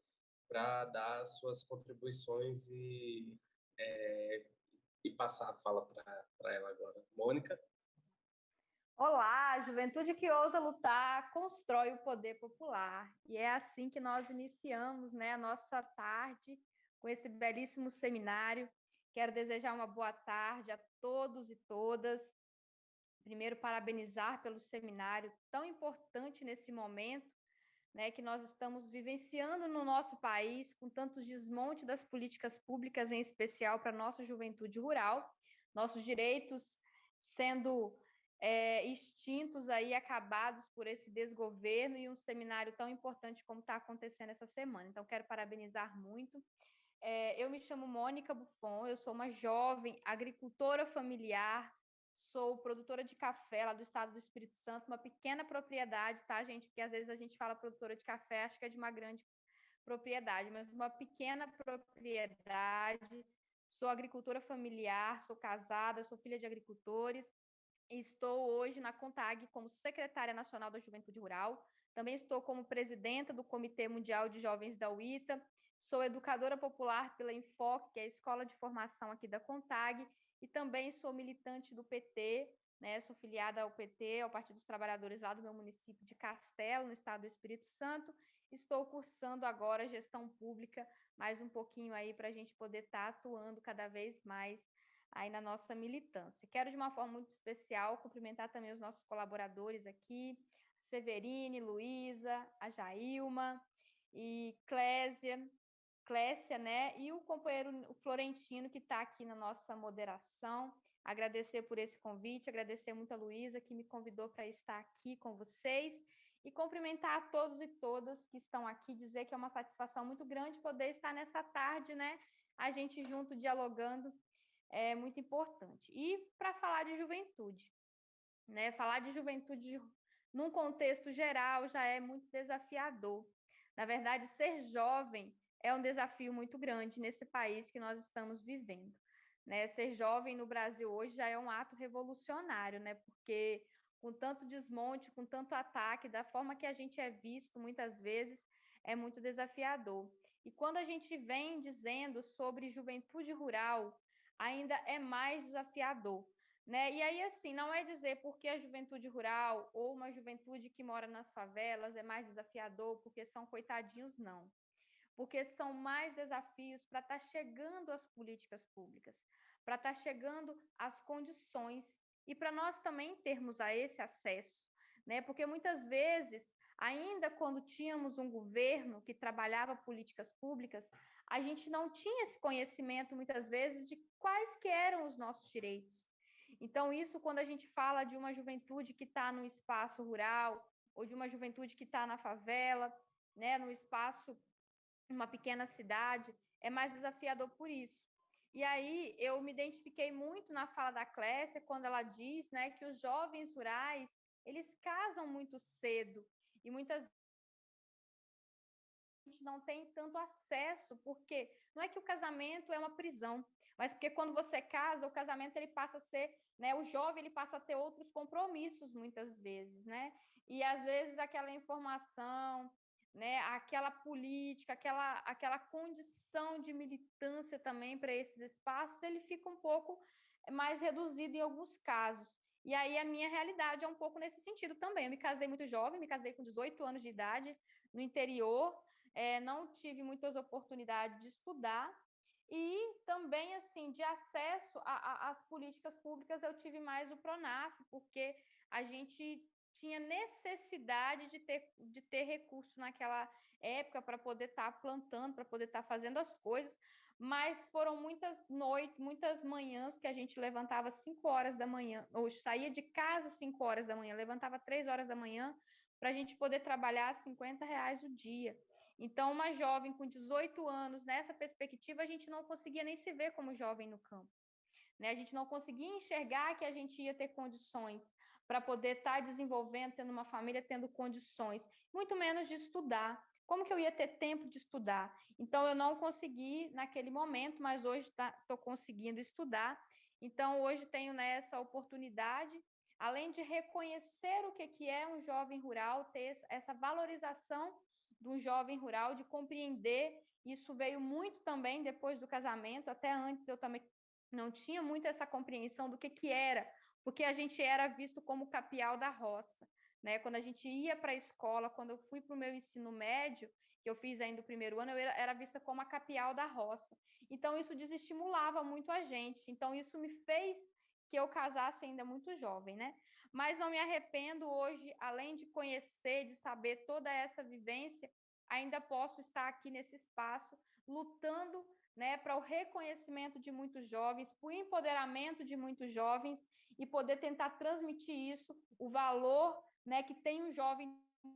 para dar suas contribuições e, é, e passar a fala para ela agora. Mônica? Olá, juventude que ousa lutar constrói o poder popular. E é assim que nós iniciamos né, a nossa tarde com esse belíssimo seminário. Quero desejar uma boa tarde a todos e todas. Primeiro, parabenizar pelo seminário tão importante nesse momento né, que nós estamos vivenciando no nosso país, com tantos desmonte das políticas públicas, em especial para a nossa juventude rural, nossos direitos sendo é, extintos aí, acabados por esse desgoverno e um seminário tão importante como está acontecendo essa semana. Então, quero parabenizar muito. É, eu me chamo Mônica Buffon, eu sou uma jovem agricultora familiar, sou produtora de café lá do estado do Espírito Santo, uma pequena propriedade, tá, gente? Porque às vezes a gente fala produtora de café, acho que é de uma grande propriedade, mas uma pequena propriedade. Sou agricultora familiar, sou casada, sou filha de agricultores. Estou hoje na CONTAG como secretária nacional da Juventude Rural. Também estou como presidenta do Comitê Mundial de Jovens da UITA. Sou educadora popular pela Enfoque, que é a escola de formação aqui da CONTAG, e também sou militante do PT, né? Sou filiada ao PT, ao Partido dos Trabalhadores lá do meu município de Castelo, no estado do Espírito Santo. Estou cursando agora gestão pública, mais um pouquinho aí para a gente poder estar tá atuando cada vez mais aí na nossa militância. Quero de uma forma muito especial cumprimentar também os nossos colaboradores aqui, Severine, Luísa, a Jailma e Clésia, Clécia, né? E o companheiro Florentino, que está aqui na nossa moderação. Agradecer por esse convite, agradecer muito a Luísa, que me convidou para estar aqui com vocês. E cumprimentar a todos e todas que estão aqui, dizer que é uma satisfação muito grande poder estar nessa tarde, né? A gente junto dialogando é muito importante. E para falar de juventude, né? Falar de juventude num contexto geral já é muito desafiador. Na verdade, ser jovem é um desafio muito grande nesse país que nós estamos vivendo. Né? Ser jovem no Brasil hoje já é um ato revolucionário, né? porque com tanto desmonte, com tanto ataque, da forma que a gente é visto muitas vezes, é muito desafiador. E quando a gente vem dizendo sobre juventude rural, ainda é mais desafiador. Né? E aí, assim, não é dizer porque a juventude rural ou uma juventude que mora nas favelas é mais desafiador, porque são coitadinhos, não. Porque são mais desafios para estar tá chegando às políticas públicas, para estar tá chegando às condições e para nós também termos a esse acesso, né? Porque muitas vezes, ainda quando tínhamos um governo que trabalhava políticas públicas, a gente não tinha esse conhecimento muitas vezes de quais que eram os nossos direitos. Então, isso quando a gente fala de uma juventude que está no espaço rural, ou de uma juventude que está na favela, né, no espaço, uma pequena cidade, é mais desafiador por isso. E aí eu me identifiquei muito na fala da Clécia quando ela diz, né, que os jovens rurais, eles casam muito cedo e muitas vezes não tem tanto acesso, porque não é que o casamento é uma prisão, mas porque quando você casa, o casamento ele passa a ser, né, o jovem ele passa a ter outros compromissos muitas vezes, né? E às vezes aquela informação, né, aquela política, aquela, aquela condição de militância também para esses espaços, ele fica um pouco mais reduzido em alguns casos. E aí a minha realidade é um pouco nesse sentido também. Eu me casei muito jovem, me casei com 18 anos de idade no interior, é, não tive muitas oportunidades de estudar e também assim de acesso às políticas públicas eu tive mais o Pronaf, porque a gente tinha necessidade de ter, de ter recurso naquela época para poder estar tá plantando, para poder estar tá fazendo as coisas, mas foram muitas noites, muitas manhãs que a gente levantava 5 horas da manhã, ou saía de casa 5 horas da manhã, levantava 3 horas da manhã para a gente poder trabalhar 50 reais o dia. Então, uma jovem com 18 anos, nessa perspectiva, a gente não conseguia nem se ver como jovem no campo. Né? A gente não conseguia enxergar que a gente ia ter condições para poder estar tá desenvolvendo, tendo uma família, tendo condições, muito menos de estudar. Como que eu ia ter tempo de estudar? Então, eu não consegui naquele momento, mas hoje estou tá, conseguindo estudar. Então, hoje tenho né, oportunidade, além de reconhecer o que é um jovem rural, ter essa valorização de um jovem rural, de compreender. Isso veio muito também depois do casamento, até antes eu também não tinha muito essa compreensão do que, que era porque a gente era visto como capial da roça. Né? Quando a gente ia para a escola, quando eu fui para o meu ensino médio, que eu fiz ainda o primeiro ano, eu era, era vista como a capial da roça. Então, isso desestimulava muito a gente. Então, isso me fez que eu casasse ainda muito jovem, né? Mas não me arrependo hoje, além de conhecer, de saber toda essa vivência, ainda posso estar aqui nesse espaço lutando né, para o reconhecimento de muitos jovens, para o empoderamento de muitos jovens e poder tentar transmitir isso, o valor né, que tem um jovem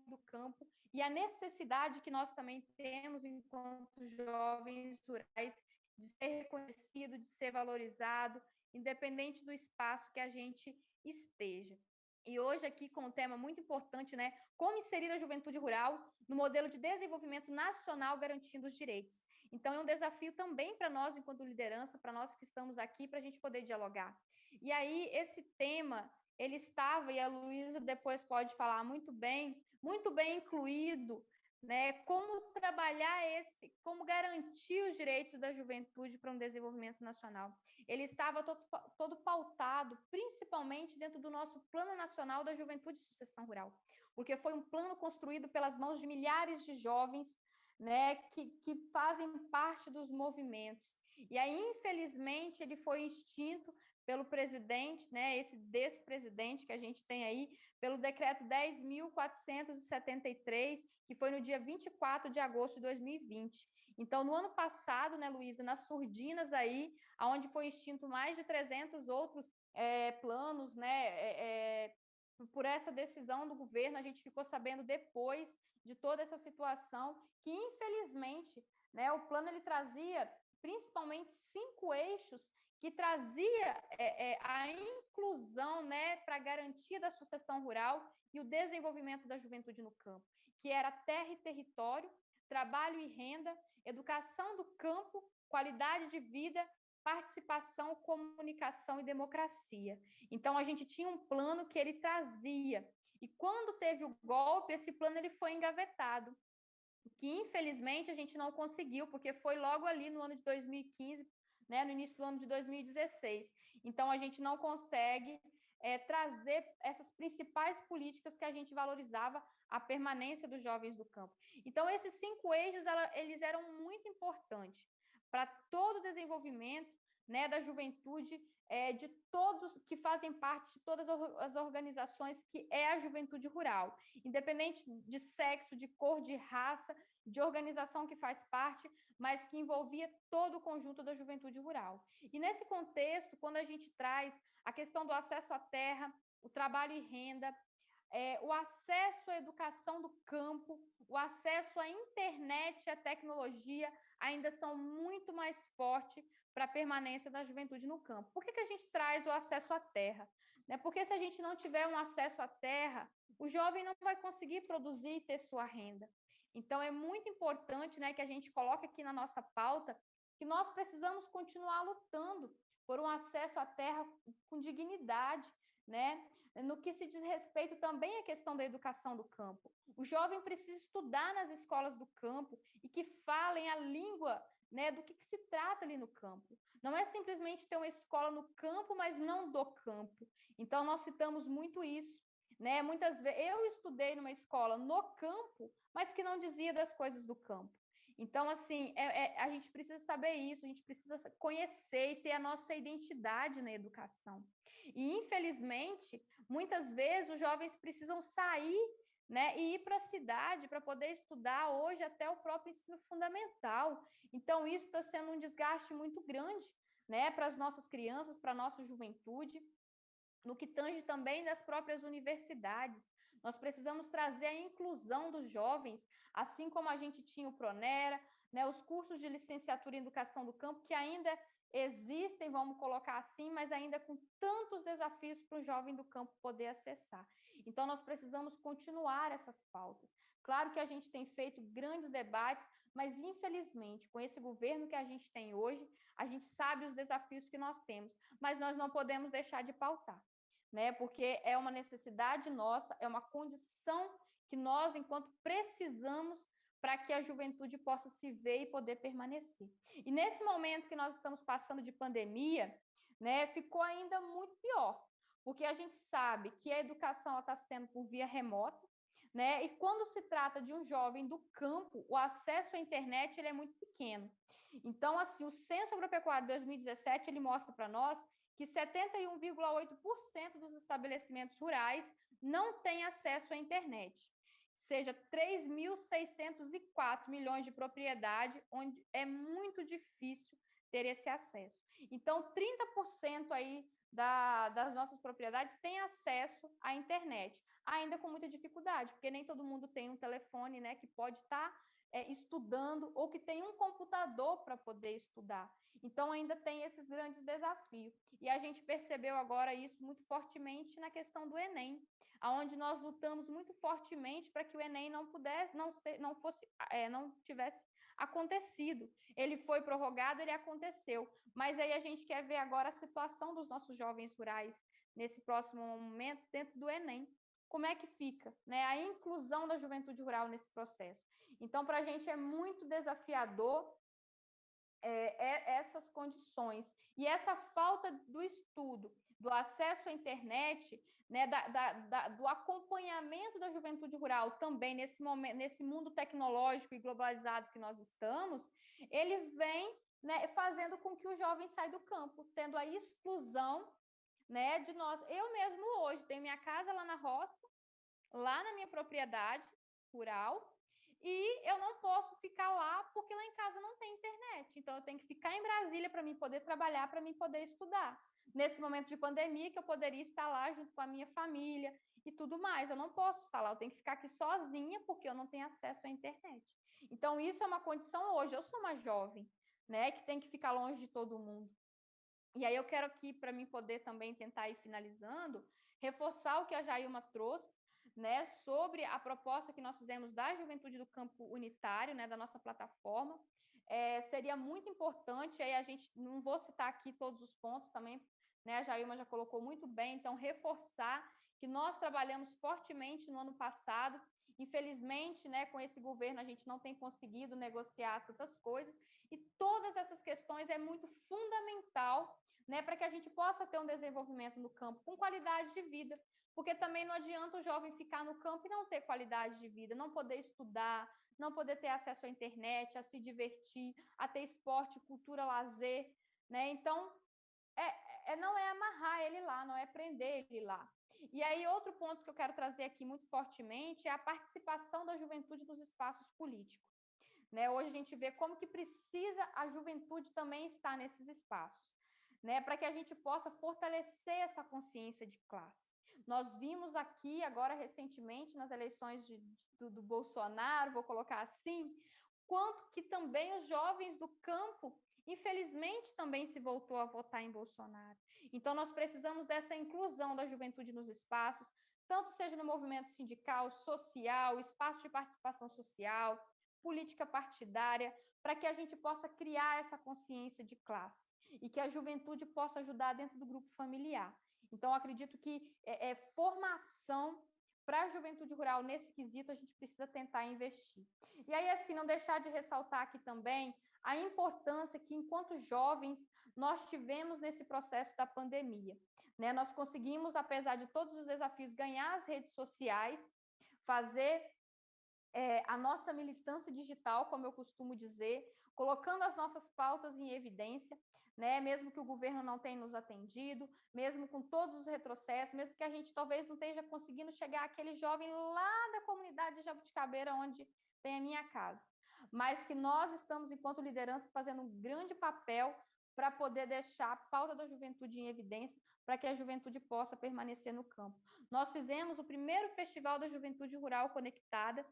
do campo e a necessidade que nós também temos enquanto jovens rurais de ser reconhecido, de ser valorizado, independente do espaço que a gente esteja. E hoje aqui com um tema muito importante, né, como inserir a juventude rural no modelo de desenvolvimento nacional garantindo os direitos. Então é um desafio também para nós enquanto liderança, para nós que estamos aqui, para a gente poder dialogar. E aí, esse tema, ele estava, e a Luísa depois pode falar muito bem, muito bem incluído, né? Como trabalhar esse, como garantir os direitos da juventude para um desenvolvimento nacional. Ele estava todo, todo pautado, principalmente dentro do nosso Plano Nacional da Juventude e Sucessão Rural, porque foi um plano construído pelas mãos de milhares de jovens, né, que, que fazem parte dos movimentos. E aí, infelizmente, ele foi extinto pelo presidente, né, esse despresidente que a gente tem aí, pelo decreto 10.473, que foi no dia 24 de agosto de 2020. Então, no ano passado, né, Luísa, nas surdinas aí, onde foi extinto mais de 300 outros é, planos, né, é, é, por essa decisão do governo, a gente ficou sabendo depois de toda essa situação, que infelizmente, né, o plano ele trazia principalmente cinco eixos que trazia é, é, a inclusão né, para garantia da sucessão rural e o desenvolvimento da juventude no campo, que era terra e território, trabalho e renda, educação do campo, qualidade de vida, participação, comunicação e democracia. Então a gente tinha um plano que ele trazia. E quando teve o golpe, esse plano ele foi engavetado, que infelizmente a gente não conseguiu, porque foi logo ali no ano de 2015, né, no início do ano de 2016. Então, a gente não consegue é, trazer essas principais políticas que a gente valorizava a permanência dos jovens do campo. Então, esses cinco eixos, ela, eles eram muito importantes para todo o desenvolvimento né, da juventude, é, de todos que fazem parte de todas as organizações que é a juventude rural, independente de sexo, de cor, de raça, de organização que faz parte, mas que envolvia todo o conjunto da juventude rural. E nesse contexto, quando a gente traz a questão do acesso à terra, o trabalho e renda, é, o acesso à educação do campo, o acesso à internet à tecnologia ainda são muito mais fortes para a permanência da juventude no campo. Por que, que a gente traz o acesso à terra? Né? Porque se a gente não tiver um acesso à terra, o jovem não vai conseguir produzir e ter sua renda. Então, é muito importante né, que a gente coloque aqui na nossa pauta que nós precisamos continuar lutando por um acesso à terra com dignidade, né? No que se diz respeito também à questão da educação do campo. O jovem precisa estudar nas escolas do campo e que falem a língua né, do que, que, se trata ali no campo. Não é simplesmente ter uma escola no campo, mas não do campo. Então, nós citamos muito isso. Né? Muitas vezes, eu estudei numa escola no campo, mas que não dizia das coisas do campo. Então, assim, é, é, a gente precisa saber isso, a gente precisa conhecer e ter a nossa identidade na educação. E, infelizmente, muitas vezes os jovens precisam sair né, e ir para a cidade para poder estudar hoje até o próprio ensino fundamental. Então, isso está sendo um desgaste muito grande né, para as nossas crianças, para a nossa juventude, no que tange também das próprias universidades. Nós precisamos trazer a inclusão dos jovens, assim como a gente tinha o Pronera, né, os cursos de licenciatura em educação do campo, que ainda existem, vamos colocar assim, mas ainda com tantos desafios para o jovem do campo poder acessar. Então, nós precisamos continuar essas pautas. Claro que a gente tem feito grandes debates, mas infelizmente, com esse governo que a gente tem hoje, a gente sabe os desafios que nós temos, mas nós não podemos deixar de pautar né? Porque é uma necessidade nossa, é uma condição que nós, enquanto precisamos para que a juventude possa se ver e poder permanecer. E nesse momento que nós estamos passando de pandemia, né, ficou ainda muito pior, porque a gente sabe que a educação está sendo por via remota, né? E quando se trata de um jovem do campo, o acesso à internet ele é muito pequeno. Então, assim, o Censo Agropecuário 2017 ele mostra para nós que 71,8% dos estabelecimentos rurais não têm acesso à internet, seja 3.604 milhões de propriedade, onde é muito difícil ter esse acesso. Então, 30% aí da, das nossas propriedades têm acesso à internet, ainda com muita dificuldade, porque nem todo mundo tem um telefone, né, que pode estar tá, é, estudando ou que tem um computador para poder estudar. Então, ainda tem esses grandes desafios. E a gente percebeu agora isso muito fortemente na questão do Enem, aonde nós lutamos muito fortemente para que o Enem não pudesse, não, ser, não fosse, é, não tivesse acontecido. Ele foi prorrogado, ele aconteceu. Mas aí a gente quer ver agora a situação dos nossos jovens rurais nesse próximo momento dentro do Enem. Como é que fica né, a inclusão da juventude rural nesse processo? Então, para a gente é muito desafiador é, é, essas condições. E essa falta do estudo, do acesso à internet, né, da, da, da, do acompanhamento da juventude rural também nesse momento, nesse mundo tecnológico e globalizado que nós estamos, ele vem né, fazendo com que o jovem saia do campo, tendo a exclusão né, de nós. Eu mesmo hoje tenho minha casa lá na roça, lá na minha propriedade rural, e eu não posso ficar lá porque lá em casa não tem internet. Então eu tenho que ficar em Brasília para mim poder trabalhar, para mim poder estudar. Nesse momento de pandemia que eu poderia estar lá junto com a minha família e tudo mais, eu não posso estar lá, eu tenho que ficar aqui sozinha porque eu não tenho acesso à internet. Então isso é uma condição hoje. Eu sou uma jovem, né, que tem que ficar longe de todo mundo. E aí eu quero aqui para mim poder também tentar ir finalizando, reforçar o que a Jailma trouxe né, sobre a proposta que nós fizemos da Juventude do Campo Unitário, né, da nossa plataforma. É, seria muito importante, aí a gente não vou citar aqui todos os pontos também, né, a Jailma já colocou muito bem, então reforçar que nós trabalhamos fortemente no ano passado Infelizmente, né, com esse governo, a gente não tem conseguido negociar tantas coisas, e todas essas questões é muito fundamental né, para que a gente possa ter um desenvolvimento no campo com qualidade de vida, porque também não adianta o jovem ficar no campo e não ter qualidade de vida, não poder estudar, não poder ter acesso à internet, a se divertir, a ter esporte, cultura, lazer, né? Então, é, é, não é amarrar ele lá, não é prender ele lá. E aí, outro ponto que eu quero trazer aqui muito fortemente é a participação da juventude nos espaços políticos. Né? Hoje a gente vê como que precisa a juventude também estar nesses espaços, né? para que a gente possa fortalecer essa consciência de classe. Nós vimos aqui, agora recentemente, nas eleições de, do, do Bolsonaro, vou colocar assim, quanto que também os jovens do campo infelizmente também se voltou a votar em Bolsonaro. Então, nós precisamos dessa inclusão da juventude nos espaços, tanto seja no movimento sindical, social, espaço de participação social, política partidária, para que a gente possa criar essa consciência de classe e que a juventude possa ajudar dentro do grupo familiar. Então, acredito que é, é formação para a juventude rural nesse quesito a gente precisa tentar investir. E aí, assim, não deixar de ressaltar aqui também a importância que, enquanto jovens, nós tivemos nesse processo da pandemia. Né? Nós conseguimos, apesar de todos os desafios, ganhar as redes sociais, fazer é, a nossa militância digital, como eu costumo dizer, colocando as nossas pautas em evidência, né? mesmo que o governo não tenha nos atendido, mesmo com todos os retrocessos, mesmo que a gente talvez não esteja conseguindo chegar àquele jovem lá da comunidade de Jabuticabeira, onde tem a minha casa mas que nós estamos, enquanto liderança, fazendo um grande papel para poder deixar a pauta da juventude em evidência, para que a juventude possa permanecer no campo. Nós fizemos o primeiro Festival da Juventude Rural Conectada,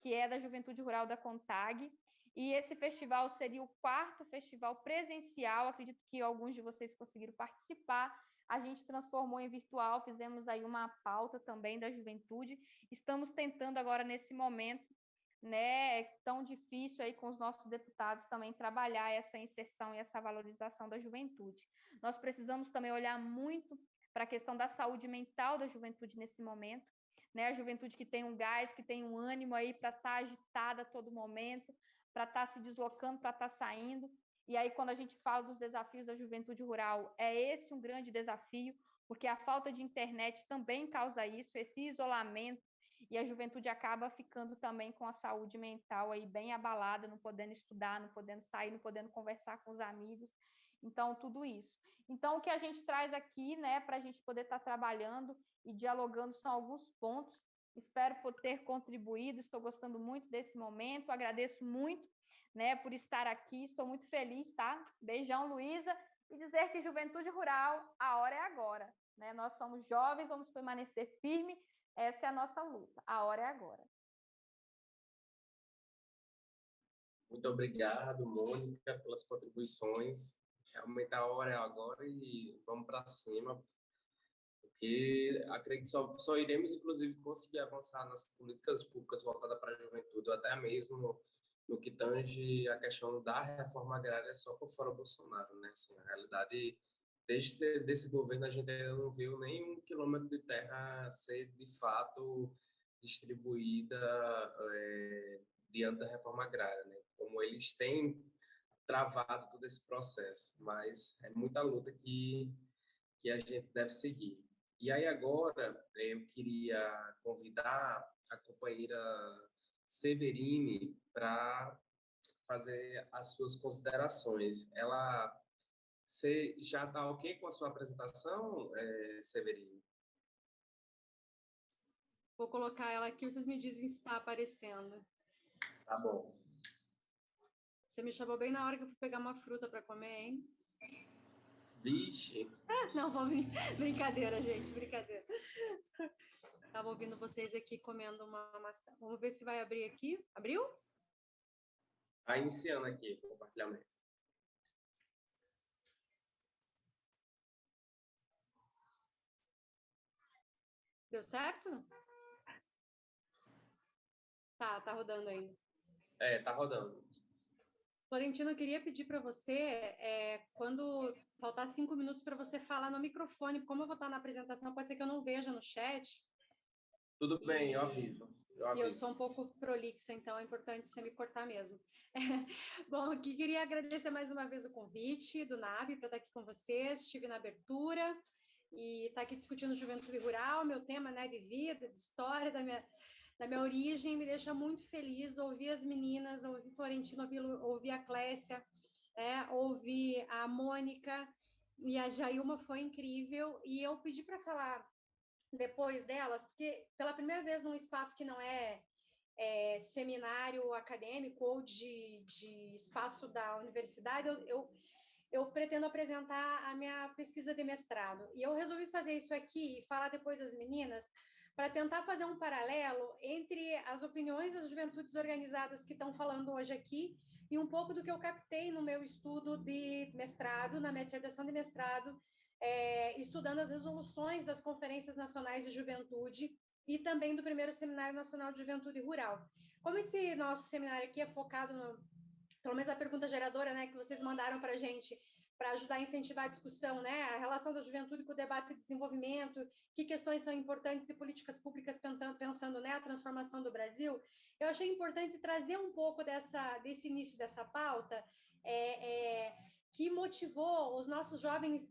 que é da Juventude Rural da CONTAG, e esse festival seria o quarto festival presencial, acredito que alguns de vocês conseguiram participar. A gente transformou em virtual, fizemos aí uma pauta também da juventude. Estamos tentando agora, nesse momento, né, é tão difícil aí com os nossos deputados também trabalhar essa inserção e essa valorização da juventude. Nós precisamos também olhar muito para a questão da saúde mental da juventude nesse momento, né? A juventude que tem um gás, que tem um ânimo aí para estar tá agitada a todo momento, para estar tá se deslocando, para estar tá saindo. E aí, quando a gente fala dos desafios da juventude rural, é esse um grande desafio, porque a falta de internet também causa isso, esse isolamento, e a juventude acaba ficando também com a saúde mental aí bem abalada, não podendo estudar, não podendo sair, não podendo conversar com os amigos. Então, tudo isso. Então, o que a gente traz aqui, né, para a gente poder estar tá trabalhando e dialogando são alguns pontos. Espero ter contribuído, estou gostando muito desse momento, agradeço muito, né, por estar aqui, estou muito feliz, tá? Beijão, Luísa, e dizer que Juventude Rural, a hora é agora, né? Nós somos jovens, vamos permanecer firme essa é a nossa luta. A hora é agora. Muito obrigado, Mônica, pelas contribuições. Realmente a hora é agora e vamos para cima, porque acredito que só, só iremos, inclusive, conseguir avançar nas políticas públicas voltadas para a juventude, até mesmo no que tange a questão da reforma agrária só por fora Bolsonaro, né? Assim, na realidade, desde desse governo a gente ainda não viu nem um quilômetro de terra ser de fato distribuída é, diante da reforma agrária, né? Como eles têm travado todo esse processo, mas é muita luta que que a gente deve seguir. E aí agora eu queria convidar a companheira Severine para fazer as suas considerações. Ela você já está ok com a sua apresentação, é, Severino? Vou colocar ela aqui, vocês me dizem se está aparecendo. Tá bom. Você me chamou bem na hora que eu fui pegar uma fruta para comer, hein? Vixe! Ah, não, vamos... brincadeira, gente, brincadeira. Estava ouvindo vocês aqui comendo uma maçã. Vamos ver se vai abrir aqui. Abriu? Está iniciando aqui o compartilhamento. Deu certo? Tá, tá rodando aí. É, tá rodando. Florentino, eu queria pedir para você, é, quando faltar cinco minutos para você falar no microfone, como eu vou estar na apresentação, pode ser que eu não veja no chat. Tudo bem, eu aviso. Eu e eu sou um pouco prolixa, então é importante você me cortar mesmo. Bom, aqui queria agradecer mais uma vez o convite do NAB para estar aqui com vocês. Estive na abertura e estar tá aqui discutindo juventude rural, meu tema né, de vida, de história da minha, da minha origem, me deixa muito feliz ouvir as meninas, ouvir Florentino, ouvir, a Clécia, é, ouvir a Mônica e a Jailma foi incrível. E eu pedi para falar depois delas, porque pela primeira vez num espaço que não é, é seminário acadêmico ou de, de espaço da universidade, eu, eu, eu, pretendo apresentar a minha pesquisa de mestrado. E eu resolvi fazer isso aqui e falar depois das meninas, para tentar fazer um paralelo entre as opiniões das juventudes organizadas que estão falando hoje aqui e um pouco do que eu captei no meu estudo de mestrado, na minha dissertação de mestrado, é, estudando as resoluções das conferências nacionais de juventude e também do primeiro Seminário Nacional de Juventude Rural. Como esse nosso seminário aqui é focado, no, pelo menos a pergunta geradora né, que vocês mandaram para a gente, para ajudar a incentivar a discussão, né, a relação da juventude com o debate de desenvolvimento, que questões são importantes de políticas públicas pensando né, a transformação do Brasil, eu achei importante trazer um pouco dessa, desse início dessa pauta, é, é, que motivou os nossos jovens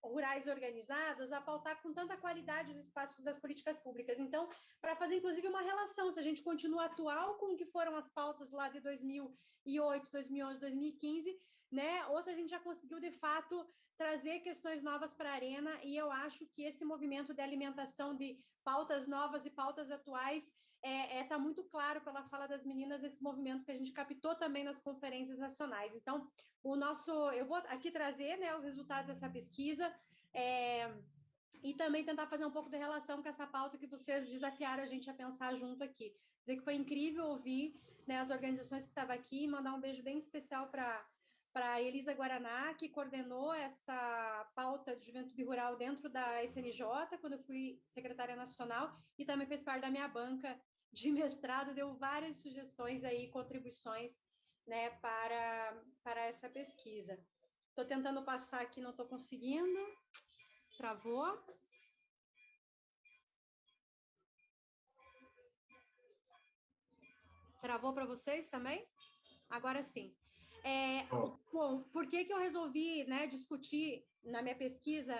rurais organizados a pautar com tanta qualidade os espaços das políticas públicas. Então, para fazer inclusive uma relação, se a gente continua atual com o que foram as pautas lá de 2008, 2011, 2015, né, ou se a gente já conseguiu de fato trazer questões novas para a arena, e eu acho que esse movimento de alimentação de pautas novas e pautas atuais está é, é, tá muito claro pela fala das meninas esse movimento que a gente captou também nas conferências nacionais. Então, o nosso, eu vou aqui trazer né, os resultados dessa pesquisa é, e também tentar fazer um pouco de relação com essa pauta que vocês desafiaram a gente a pensar junto aqui. Dizer que foi incrível ouvir né, as organizações que estavam aqui, mandar um beijo bem especial para para a Elisa Guaraná, que coordenou essa pauta de juventude rural dentro da SNJ, quando eu fui secretária nacional, e também fez parte da minha banca de mestrado deu várias sugestões aí, contribuições, né, para, para essa pesquisa. Estou tentando passar aqui, não estou conseguindo. Travou. Travou para vocês também? Agora sim. É, bom, por que, que eu resolvi né, discutir na minha pesquisa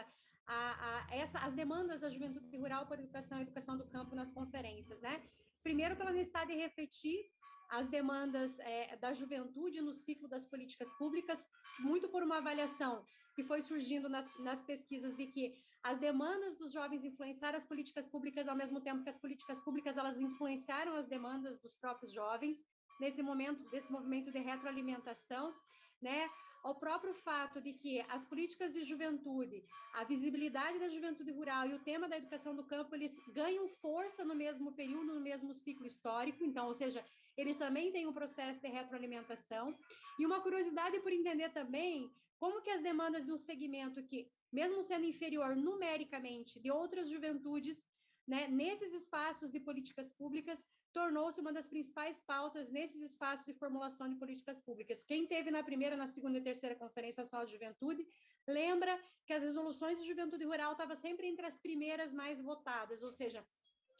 a, a, essa, as demandas da juventude rural para educação e educação do campo nas conferências, né? primeiro pela necessidade de refletir as demandas é, da juventude no ciclo das políticas públicas, muito por uma avaliação que foi surgindo nas, nas pesquisas de que as demandas dos jovens influenciaram as políticas públicas ao mesmo tempo que as políticas públicas elas influenciaram as demandas dos próprios jovens nesse momento desse movimento de retroalimentação, né? ao próprio fato de que as políticas de juventude, a visibilidade da juventude rural e o tema da educação do campo, eles ganham força no mesmo período, no mesmo ciclo histórico, então, ou seja, eles também têm um processo de retroalimentação. E uma curiosidade por entender também como que as demandas de um segmento que, mesmo sendo inferior numericamente de outras juventudes, né, nesses espaços de políticas públicas, tornou-se uma das principais pautas nesses espaços de formulação de políticas públicas. Quem teve na primeira, na segunda e terceira Conferência Nacional de Juventude, lembra que as resoluções de juventude rural estavam sempre entre as primeiras mais votadas, ou seja,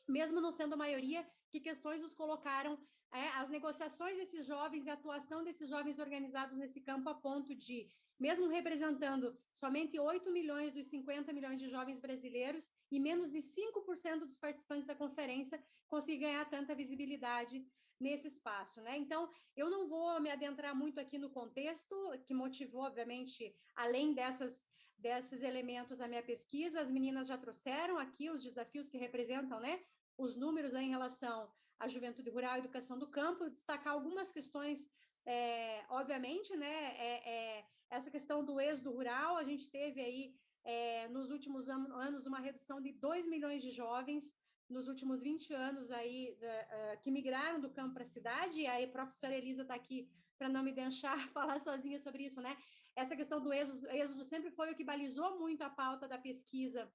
mesmo não sendo maioria, que questões os colocaram é, as negociações desses jovens e a atuação desses jovens organizados nesse campo a ponto de mesmo representando somente 8 milhões dos 50 milhões de jovens brasileiros e menos de 5% dos participantes da conferência, conseguir ganhar tanta visibilidade nesse espaço, né? Então, eu não vou me adentrar muito aqui no contexto que motivou, obviamente, além dessas desses elementos a minha pesquisa, as meninas já trouxeram aqui os desafios que representam, né? Os números em relação à juventude rural e educação do campo, destacar algumas questões, é, obviamente, né? É, é, essa questão do êxodo rural, a gente teve aí, é, nos últimos anos, uma redução de 2 milhões de jovens, nos últimos 20 anos aí, uh, que migraram do campo para a cidade, e aí a professora Elisa está aqui para não me deixar falar sozinha sobre isso, né? Essa questão do êxodo, êxodo sempre foi o que balizou muito a pauta da pesquisa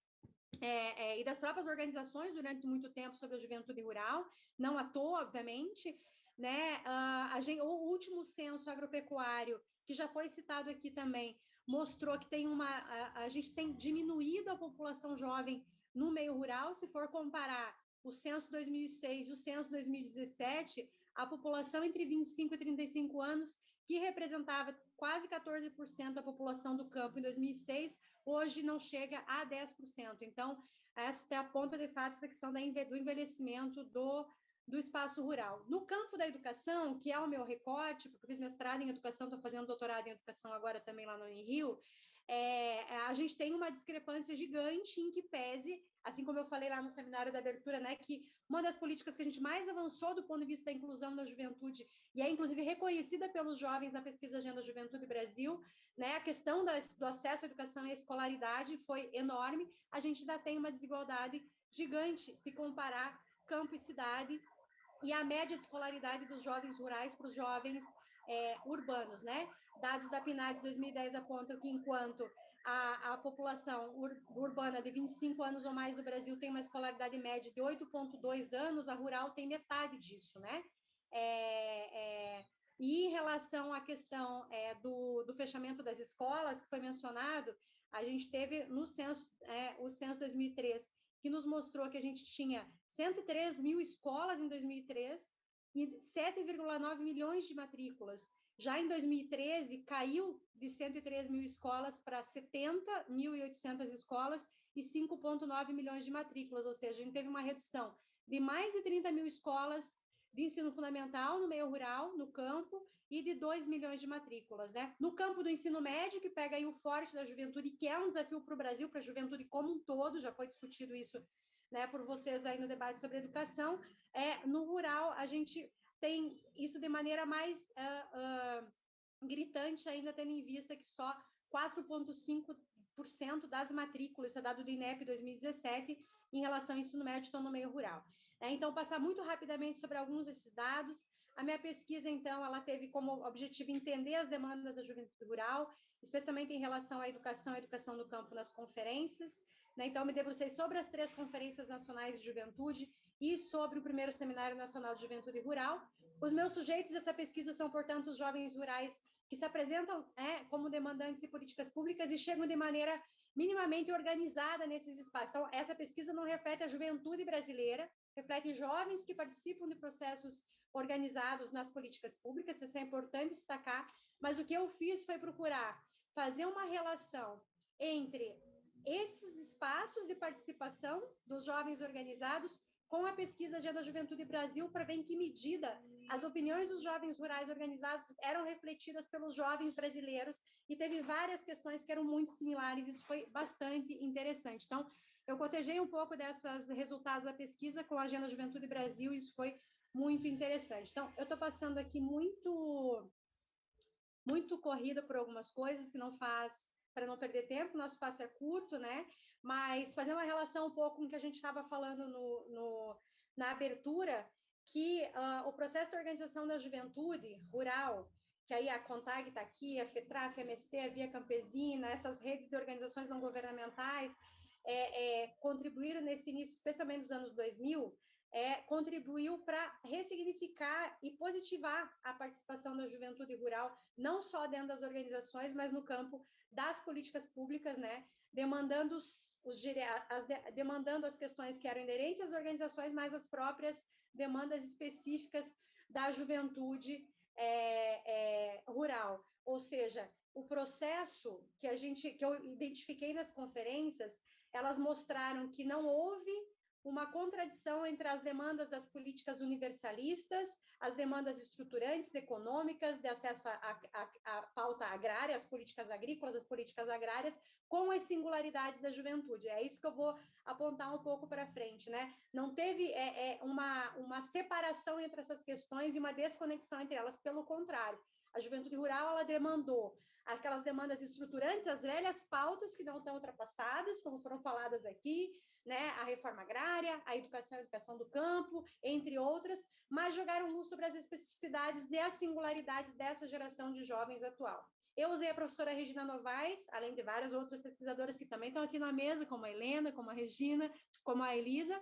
é, é, e das próprias organizações durante muito tempo sobre a juventude rural, não à toa, obviamente, né? Uh, gente, o último censo agropecuário que já foi citado aqui também, mostrou que tem uma, a, a gente tem diminuído a população jovem no meio rural, se for comparar o censo 2006 e o censo 2017, a população entre 25 e 35 anos, que representava quase 14% da população do campo em 2006, hoje não chega a 10%. Então, essa é a ponta de fato essa questão do envelhecimento do, do espaço rural. No campo da educação, que é o meu recorte, porque eu fiz mestrado em educação, estou fazendo doutorado em educação agora também lá no Rio, é, a gente tem uma discrepância gigante em que pese, assim como eu falei lá no seminário da abertura, né, que uma das políticas que a gente mais avançou do ponto de vista da inclusão da juventude, e é inclusive reconhecida pelos jovens na pesquisa Agenda Juventude Brasil, né, a questão da, do acesso à educação e à escolaridade foi enorme, a gente ainda tem uma desigualdade gigante se comparar campo e cidade, e a média de escolaridade dos jovens rurais para os jovens é, urbanos, né? Dados da PNAD 2010 apontam que enquanto a, a população ur, urbana de 25 anos ou mais do Brasil tem uma escolaridade média de 8,2 anos, a rural tem metade disso, né? É, é, e em relação à questão é, do, do, fechamento das escolas, que foi mencionado, a gente teve no censo, é, o censo 2003, que nos mostrou que a gente tinha 103 mil escolas em 2003 e 7,9 milhões de matrículas. Já em 2013, caiu de 103 mil escolas para 70.800 escolas e 5,9 milhões de matrículas, ou seja, a gente teve uma redução de mais de 30 mil escolas de ensino fundamental no meio rural, no campo, e de 2 milhões de matrículas. Né? No campo do ensino médio, que pega aí o forte da juventude, que é um desafio para o Brasil, para a juventude como um todo, já foi discutido isso né, por vocês aí no debate sobre educação, é, no rural a gente tem isso de maneira mais uh, uh, gritante, ainda tendo em vista que só 4,5% das matrículas, isso é dado do INEP 2017, em relação ao ensino médio, estão no meio rural. É, então, passar muito rapidamente sobre alguns desses dados. A minha pesquisa, então, ela teve como objetivo entender as demandas da juventude rural, especialmente em relação à educação e educação no campo nas conferências. Né? Então, me debrucei sobre as três conferências nacionais de juventude e sobre o primeiro Seminário Nacional de Juventude Rural. Os meus sujeitos dessa pesquisa são, portanto, os jovens rurais que se apresentam é, como demandantes de políticas públicas e chegam de maneira minimamente organizada nesses espaços. Então, essa pesquisa não reflete a juventude brasileira, reflete jovens que participam de processos organizados nas políticas públicas, isso é importante destacar, mas o que eu fiz foi procurar fazer uma relação entre esses espaços de participação dos jovens organizados com a pesquisa Agenda Juventude Brasil para ver em que medida as opiniões dos jovens rurais organizados eram refletidas pelos jovens brasileiros e teve várias questões que eram muito similares, isso foi bastante interessante. Então, eu cotejei um pouco desses resultados da pesquisa com a Agenda Juventude Brasil, isso foi muito interessante. Então, eu estou passando aqui muito, muito corrida por algumas coisas que não faz para não perder tempo, nosso espaço é curto, né? Mas fazer uma relação um pouco com o que a gente estava falando no, no, na abertura, que uh, o processo de organização da juventude rural, que aí a CONTAG está aqui, a FETRA, a FMST, a Via Campesina, essas redes de organizações não governamentais, é, é, contribuíram nesse início, especialmente nos anos 2000, é, contribuiu para ressignificar e positivar a participação da juventude rural, não só dentro das organizações, mas no campo das políticas públicas, né, demandando, os, as, demandando as questões que eram inerentes às organizações, mas as próprias demandas específicas da juventude é, é, rural. Ou seja, o processo que a gente que eu identifiquei nas conferências, elas mostraram que não houve uma contradição entre as demandas das políticas universalistas, as demandas estruturantes econômicas de acesso à pauta agrária, as políticas agrícolas, as políticas agrárias, com as singularidades da juventude. É isso que eu vou apontar um pouco para frente, né? Não teve é, é, uma, uma separação entre essas questões e uma desconexão entre elas, pelo contrário. A juventude rural, ela demandou aquelas demandas estruturantes, as velhas pautas que não estão ultrapassadas, como foram faladas aqui, né, a reforma agrária, a educação a educação do campo, entre outras, mas jogaram luz sobre as especificidades e as singularidades dessa geração de jovens atual. Eu usei a professora Regina Novaes, além de várias outras pesquisadoras que também estão aqui na mesa, como a Helena, como a Regina, como a Elisa,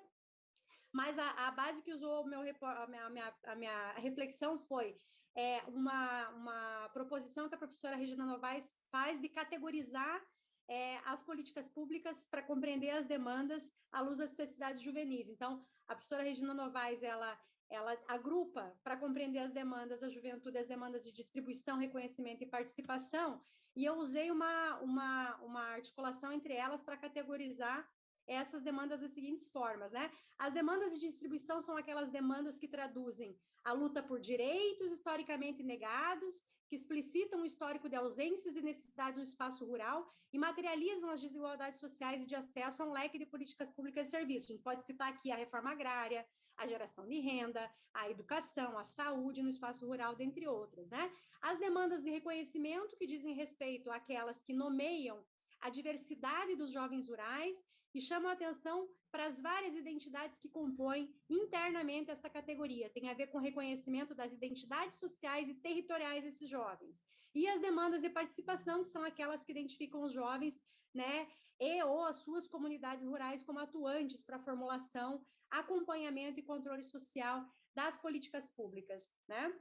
mas a, a base que usou meu, a, minha, a, minha, a minha reflexão foi é, uma, uma proposição que a professora Regina Novaes faz de categorizar é, as políticas públicas para compreender as demandas à luz das especificidades juvenis. Então, a professora Regina Novaes, ela, ela agrupa para compreender as demandas da juventude, as demandas de distribuição, reconhecimento e participação, e eu usei uma, uma, uma articulação entre elas para categorizar essas demandas das seguintes formas, né? As demandas de distribuição são aquelas demandas que traduzem a luta por direitos historicamente negados, que explicitam o histórico de ausências e necessidades no espaço rural e materializam as desigualdades sociais e de acesso a um leque de políticas públicas e serviços. A gente pode citar aqui a reforma agrária, a geração de renda, a educação, a saúde no espaço rural, dentre outras. Né? As demandas de reconhecimento, que dizem respeito àquelas que nomeiam a diversidade dos jovens rurais e chamam a atenção para as várias identidades que compõem internamente essa categoria. Tem a ver com o reconhecimento das identidades sociais e territoriais desses jovens. E as demandas de participação, que são aquelas que identificam os jovens, né, e ou as suas comunidades rurais como atuantes para a formulação, acompanhamento e controle social das políticas públicas, né?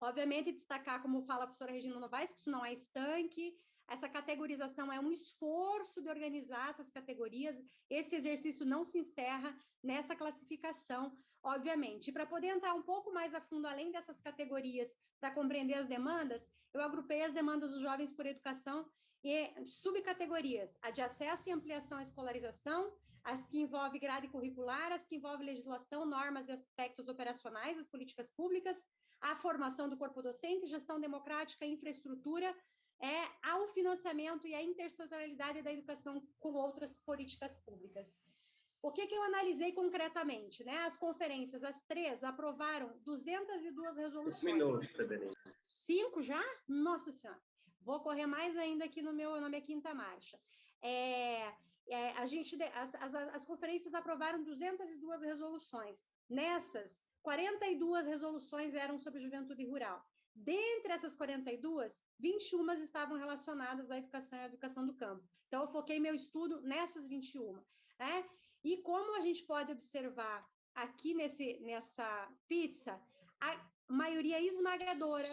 Obviamente, destacar, como fala a professora Regina Novaes, que isso não é estanque, essa categorização é um esforço de organizar essas categorias. Esse exercício não se encerra nessa classificação, obviamente. Para poder entrar um pouco mais a fundo, além dessas categorias, para compreender as demandas, eu agrupei as demandas dos jovens por educação em subcategorias: a de acesso e ampliação à escolarização, as que envolvem grade curricular, as que envolvem legislação, normas e aspectos operacionais das políticas públicas, a formação do corpo docente, gestão democrática, infraestrutura, é ao financiamento e à intersetorialidade da educação com outras políticas públicas. O que, que eu analisei concretamente? Né? As conferências, as três, aprovaram 202 resoluções. Cinco minutos, Cinco já? Nossa Senhora. Vou correr mais ainda aqui no meu, na minha quinta marcha. É, é, a gente, as, as, as conferências aprovaram 202 resoluções. Nessas, 42 resoluções eram sobre juventude rural. Dentre essas 42, 21 estavam relacionadas à educação e à educação do campo. Então, eu foquei meu estudo nessas 21. Né? E como a gente pode observar aqui nesse, nessa pizza, a maioria esmagadora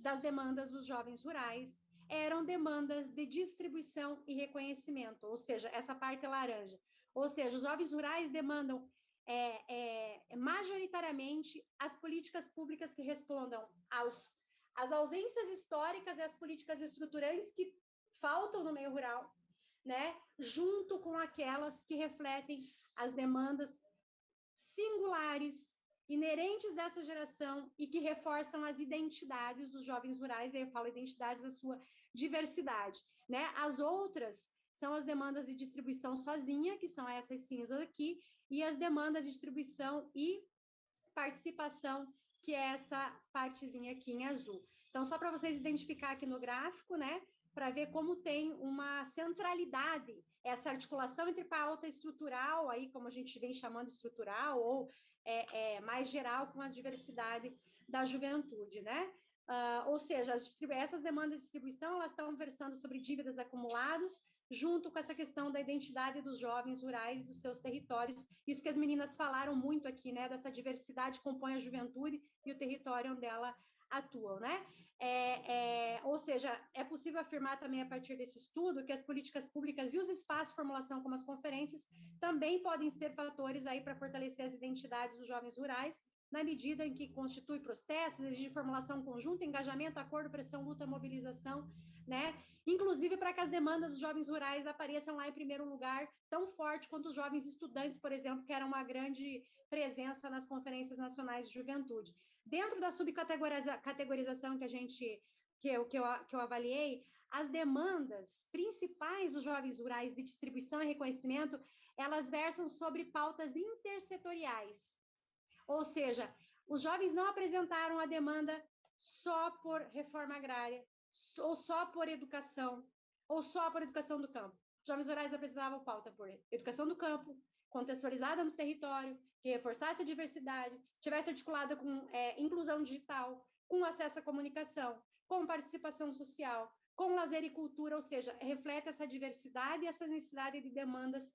das demandas dos jovens rurais eram demandas de distribuição e reconhecimento, ou seja, essa parte laranja. Ou seja, os jovens rurais demandam é, é, majoritariamente as políticas públicas que respondam aos, às ausências históricas e às políticas estruturantes que faltam no meio rural, né, junto com aquelas que refletem as demandas singulares, inerentes dessa geração e que reforçam as identidades dos jovens rurais, eu falo identidades da sua diversidade, né? As outras são as demandas de distribuição sozinha, que são essas cinzas aqui, e as demandas de distribuição e participação, que é essa partezinha aqui em azul. Então, só para vocês identificar aqui no gráfico, né, para ver como tem uma centralidade essa articulação entre pauta estrutural, aí como a gente vem chamando estrutural, ou é, é, mais geral com a diversidade da juventude, né? Uh, ou seja, essas demandas de distribuição, elas estão versando sobre dívidas acumuladas, junto com essa questão da identidade dos jovens rurais dos seus territórios. Isso que as meninas falaram muito aqui, né? Dessa diversidade que compõe a juventude e o território onde ela atuam, né? É, é, ou seja, é possível afirmar também a partir desse estudo que as políticas públicas e os espaços de formulação, como as conferências, também podem ser fatores aí para fortalecer as identidades dos jovens rurais, na medida em que constitui processos, exige formulação conjunta, engajamento, acordo, pressão, luta, mobilização né? Inclusive para que as demandas dos jovens rurais apareçam lá em primeiro lugar, tão forte quanto os jovens estudantes, por exemplo, que eram uma grande presença nas conferências nacionais de juventude. Dentro da subcategorização que a gente que eu, que eu, que eu avaliei, as demandas principais dos jovens rurais de distribuição e reconhecimento, elas versam sobre pautas intersetoriais. Ou seja, os jovens não apresentaram a demanda só por reforma agrária, ou só por educação, ou só por educação do campo. Jovens Rurais apresentavam pauta por educação do campo, contextualizada no território, que reforçasse a diversidade, tivesse articulada com é, inclusão digital, com acesso à comunicação, com participação social, com lazer e cultura, ou seja, reflete essa diversidade e essa necessidade de demandas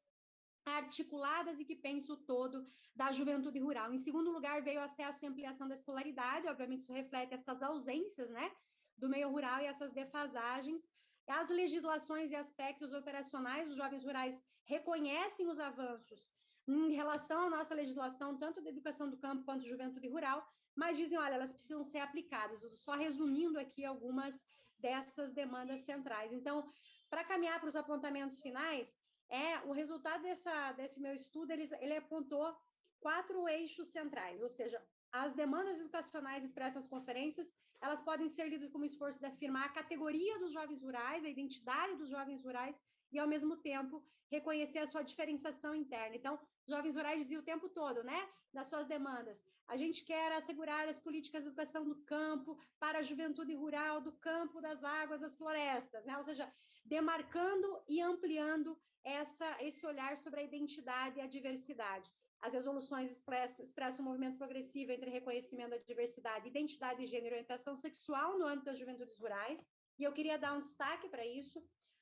articuladas e que pensa o todo da juventude rural. Em segundo lugar, veio acesso e ampliação da escolaridade, obviamente isso reflete essas ausências, né, do meio rural e essas defasagens as legislações e aspectos operacionais dos jovens rurais reconhecem os avanços em relação à nossa legislação, tanto da educação do campo quanto juventude rural, mas dizem, olha, elas precisam ser aplicadas. Só resumindo aqui algumas dessas demandas centrais. Então, para caminhar para os apontamentos finais, é o resultado dessa, desse meu estudo, ele, ele apontou quatro eixos centrais, ou seja, as demandas educacionais expressas nas conferências, elas podem ser lidas como esforço de afirmar a categoria dos jovens rurais, a identidade dos jovens rurais, e, ao mesmo tempo, reconhecer a sua diferenciação interna. Então, jovens rurais diziam o tempo todo, né, nas suas demandas, a gente quer assegurar as políticas de educação do campo para a juventude rural, do campo, das águas, das florestas, né? ou seja, demarcando e ampliando essa, esse olhar sobre a identidade e a diversidade. As resoluções expressam, expressam um movimento progressivo entre reconhecimento da diversidade, identidade de gênero e orientação sexual no âmbito das juventudes rurais, e eu queria dar um destaque para isso.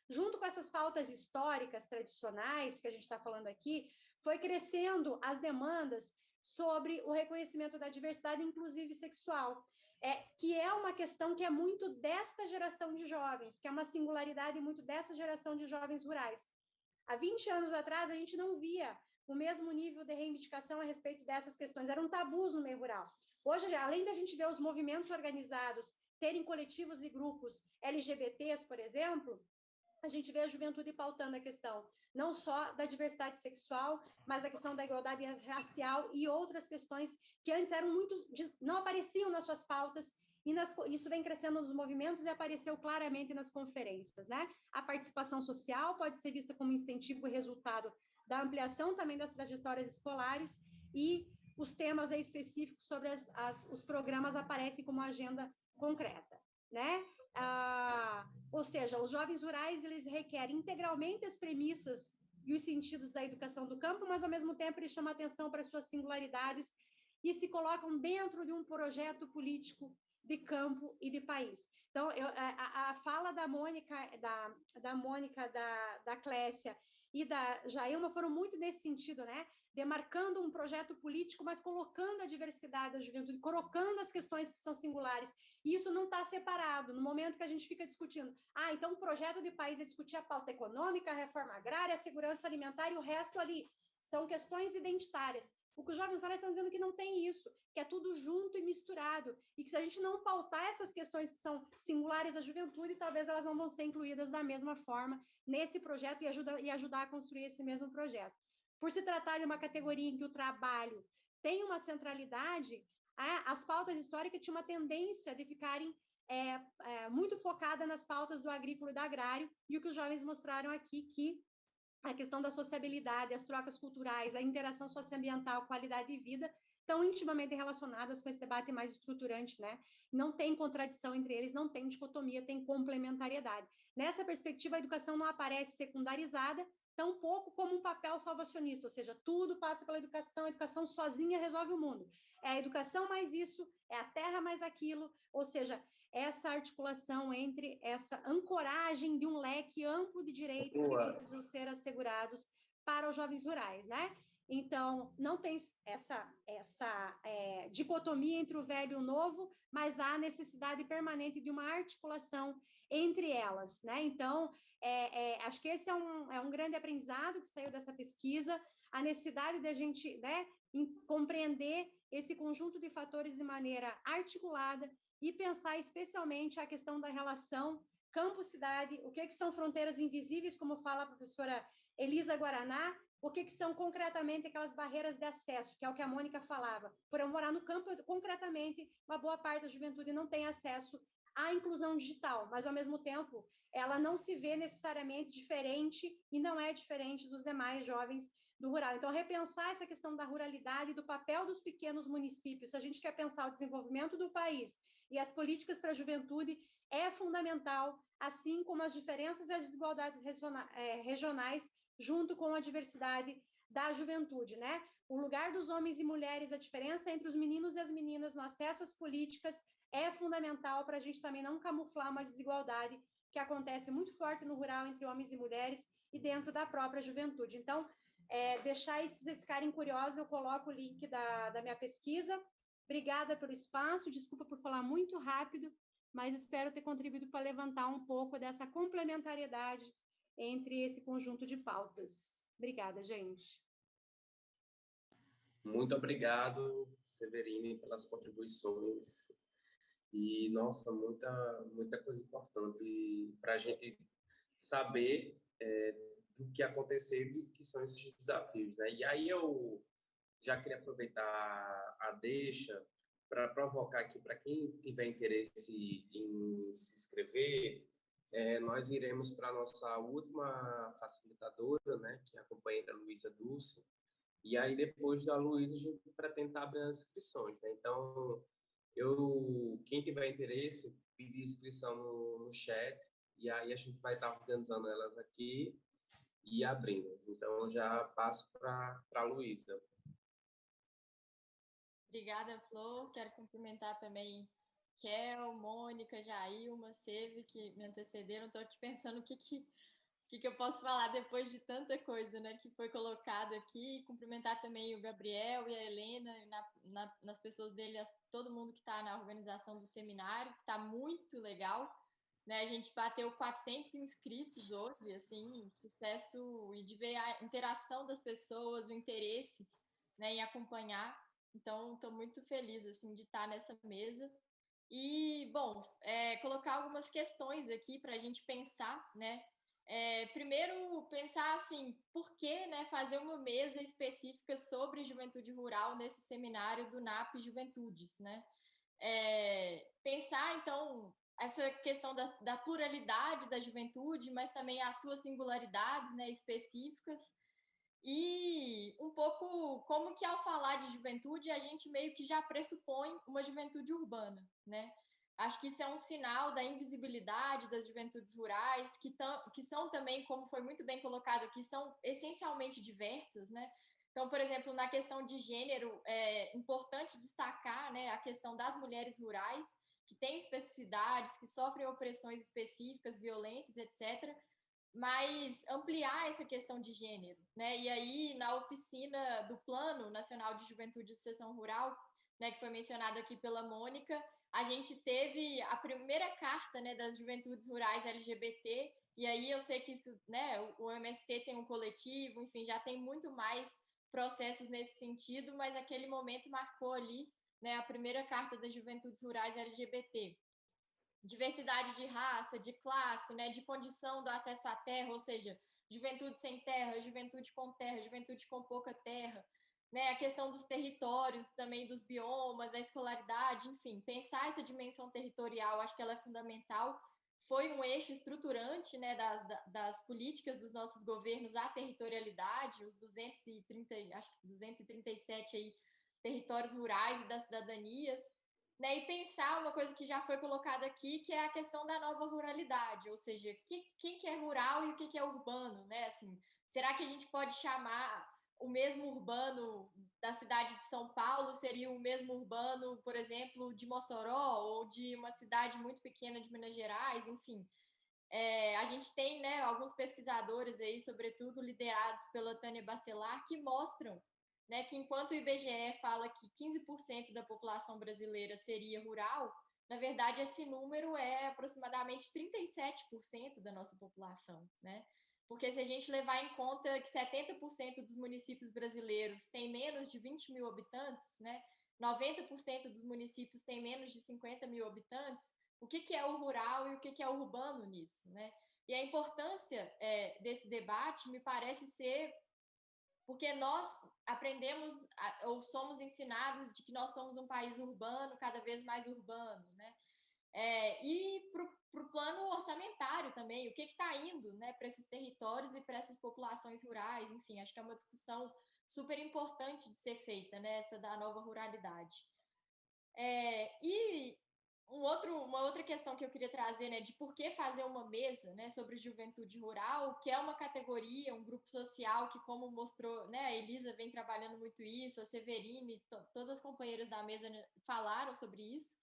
Junto com essas pautas históricas tradicionais que a gente está falando aqui, foi crescendo as demandas sobre o reconhecimento da diversidade, inclusive sexual, é, que é uma questão que é muito desta geração de jovens, que é uma singularidade muito dessa geração de jovens rurais. Há 20 anos atrás, a gente não via o mesmo nível de reivindicação a respeito dessas questões. Eram tabus no meio rural. Hoje, além da gente ver os movimentos organizados terem coletivos e grupos LGBTs, por exemplo, a gente vê a juventude pautando a questão não só da diversidade sexual, mas a questão da igualdade racial e outras questões que antes eram muito não apareciam nas suas pautas e nas, isso vem crescendo nos movimentos e apareceu claramente nas conferências, né? A participação social pode ser vista como incentivo e resultado da ampliação também das trajetórias escolares e os temas específicos sobre as, as, os programas aparecem como agenda concreta, né? Ah, ou seja, os jovens rurais eles requerem integralmente as premissas e os sentidos da educação do campo, mas ao mesmo tempo eles chamam atenção para as suas singularidades e se colocam dentro de um projeto político de campo e de país. Então, eu, a, a, fala da Mônica, da, da Mônica, da, da Clécia e da Jailma foram muito nesse sentido, né? Demarcando um projeto político, mas colocando a diversidade da juventude, colocando as questões que são singulares. E isso não está separado. No momento que a gente fica discutindo, ah, então o projeto de país é discutir a pauta econômica, a reforma agrária, a segurança alimentar e o resto ali. São questões identitárias. O que os jovens agora estão dizendo que não tem isso, que é tudo junto e misturado, e que se a gente não pautar essas questões que são singulares à juventude, talvez elas não vão ser incluídas da mesma forma nesse projeto e, ajuda, e ajudar a construir esse mesmo projeto. Por se tratar de uma categoria em que o trabalho tem uma centralidade, as pautas históricas tinham uma tendência de ficarem é, é, muito focada nas pautas do agrícola e do agrário, e o que os jovens mostraram aqui, que a questão da sociabilidade, as trocas culturais, a interação socioambiental, qualidade de vida, estão intimamente relacionadas com esse debate mais estruturante, né? Não tem contradição entre eles, não tem dicotomia, tem complementariedade. Nessa perspectiva, a educação não aparece secundarizada, tão pouco como um papel salvacionista, ou seja, tudo passa pela educação, a educação sozinha resolve o mundo. É a educação mais isso, é a terra mais aquilo, ou seja, essa articulação entre essa ancoragem de um leque amplo de direitos Boa. que precisam ser assegurados para os jovens rurais, né? Então, não tem essa, essa é, dicotomia entre o velho e o novo, mas há necessidade permanente de uma articulação entre elas, né? Então, é, é, acho que esse é um, é um grande aprendizado que saiu dessa pesquisa, a necessidade da gente né, compreender esse conjunto de fatores de maneira articulada e pensar especialmente a questão da relação campo-cidade, o que, que são fronteiras invisíveis, como fala a professora Elisa Guaraná, o que, que são concretamente aquelas barreiras de acesso, que é o que a Mônica falava. Por eu morar no campo, concretamente, uma boa parte da juventude não tem acesso à inclusão digital, mas, ao mesmo tempo, ela não se vê necessariamente diferente e não é diferente dos demais jovens do rural. Então, repensar essa questão da ruralidade, do papel dos pequenos municípios, se a gente quer pensar o desenvolvimento do país e as políticas para a juventude é fundamental, assim como as diferenças e as desigualdades é, regionais, junto com a diversidade da juventude, né? O lugar dos homens e mulheres, a diferença entre os meninos e as meninas no acesso às políticas é fundamental para a gente também não camuflar uma desigualdade que acontece muito forte no rural entre homens e mulheres e dentro da própria juventude. Então, é, deixar esses ficarem curiosos, eu coloco o link da, da minha pesquisa, Obrigada pelo espaço, desculpa por falar muito rápido, mas espero ter contribuído para levantar um pouco dessa complementariedade entre esse conjunto de pautas. Obrigada, gente. Muito obrigado, Severine, pelas contribuições. E, nossa, muita, muita coisa importante para a gente saber é, do que aconteceu e que são esses desafios. Né? E aí eu já queria aproveitar a deixa para provocar aqui, para quem tiver interesse em se inscrever, é, nós iremos para a nossa última facilitadora, né, que é a companheira Luísa Dulce, e aí, depois da Luísa, a gente pretende abrir as inscrições. Né? Então, eu, quem tiver interesse, pedir inscrição no, no chat, e aí a gente vai estar organizando elas aqui e abrindo. Então, já passo para a Luísa. Obrigada, Flor. Quero cumprimentar também Kel, Mônica, Jailma, Seve, que me antecederam. Estou aqui pensando o que, que que, que, eu posso falar depois de tanta coisa né, que foi colocado aqui. Cumprimentar também o Gabriel e a Helena, na, na, nas pessoas dele, todo mundo que está na organização do seminário, que está muito legal. Né, a gente bateu 400 inscritos hoje, assim, sucesso, e de ver a interação das pessoas, o interesse né, em acompanhar. Então, estou muito feliz assim, de estar nessa mesa. E, bom, é, colocar algumas questões aqui para a gente pensar, né? É, primeiro, pensar assim, por que né, fazer uma mesa específica sobre juventude rural nesse seminário do NAP Juventudes, né? É, pensar, então, essa questão da, da, pluralidade da juventude, mas também as suas singularidades né, específicas, e um pouco como que ao falar de juventude, a gente meio que já pressupõe uma juventude urbana, né? Acho que isso é um sinal da invisibilidade das juventudes rurais, que, que são também, como foi muito bem colocado aqui, são essencialmente diversas, né? Então, por exemplo, na questão de gênero, é importante destacar né, a questão das mulheres rurais, que têm especificidades, que sofrem opressões específicas, violências, etc., mas ampliar essa questão de gênero. Né? E aí, na oficina do Plano Nacional de Juventude e Sucessão Rural, né, que foi mencionado aqui pela Mônica, a gente teve a primeira carta né, das juventudes rurais LGBT, e aí eu sei que isso, né, o MST tem um coletivo, enfim, já tem muito mais processos nesse sentido, mas aquele momento marcou ali né, a primeira carta das juventudes rurais LGBT. Diversidade de raça, de classe, né, de condição do acesso à terra, ou seja, juventude sem terra, juventude com terra, juventude com pouca terra, né, a questão dos territórios, também dos biomas, da escolaridade, enfim, pensar essa dimensão territorial, acho que ela é fundamental. Foi um eixo estruturante né, das, das políticas dos nossos governos à territorialidade, os 230, acho que 237 aí, territórios rurais e das cidadanias, né, e pensar uma coisa que já foi colocada aqui, que é a questão da nova ruralidade, ou seja, que, quem que é rural e o que, que é urbano, né? Assim, será que a gente pode chamar o mesmo urbano da cidade de São Paulo seria o mesmo urbano, por exemplo, de Mossoró ou de uma cidade muito pequena de Minas Gerais, enfim. É, a gente tem né, alguns pesquisadores aí, sobretudo liderados pela Tânia Bacelar, que mostram né, que enquanto o IBGE fala que 15% da população brasileira seria rural, na verdade esse número é aproximadamente 37% da nossa população, né? Porque se a gente levar em conta que 70% dos municípios brasileiros têm menos de 20 mil habitantes, né? 90% dos municípios têm menos de 50 mil habitantes, o que, que é o rural e o que, que é o urbano nisso, né? E a importância é, desse debate me parece ser porque nós aprendemos ou somos ensinados de que nós somos um país urbano, cada vez mais urbano, né? É, e para o plano orçamentário também, o que está indo né, para esses territórios e para essas populações rurais, enfim, acho que é uma discussão super importante de ser feita, né, essa da nova ruralidade. É, e um outro, uma outra questão que eu queria trazer, né, de por que fazer uma mesa, né, sobre juventude rural, que é uma categoria, um grupo social que, como mostrou, né, a Elisa vem trabalhando muito isso, a Severine, todas as companheiras da mesa né, falaram sobre isso,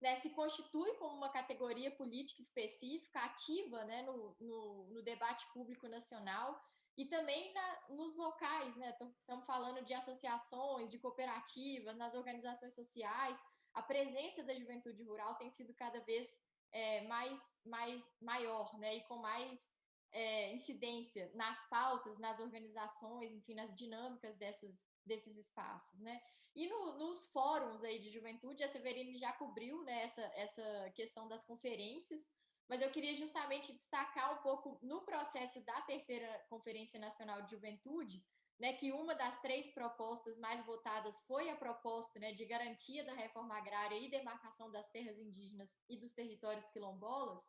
né, se constitui como uma categoria política específica, ativa né, no, no, no debate público nacional e também na, nos locais. Estamos né, falando de associações, de cooperativas, nas organizações sociais. A presença da juventude rural tem sido cada vez é, mais, mais maior, né, e com mais é, incidência nas pautas, nas organizações, enfim, nas dinâmicas dessas, desses espaços, né? E no, nos fóruns aí de juventude, a Severine já cobriu né, essa, essa questão das conferências, mas eu queria justamente destacar um pouco no processo da terceira Conferência Nacional de Juventude, né, que uma das três propostas mais votadas foi a proposta né, de garantia da reforma agrária e demarcação das terras indígenas e dos territórios quilombolas,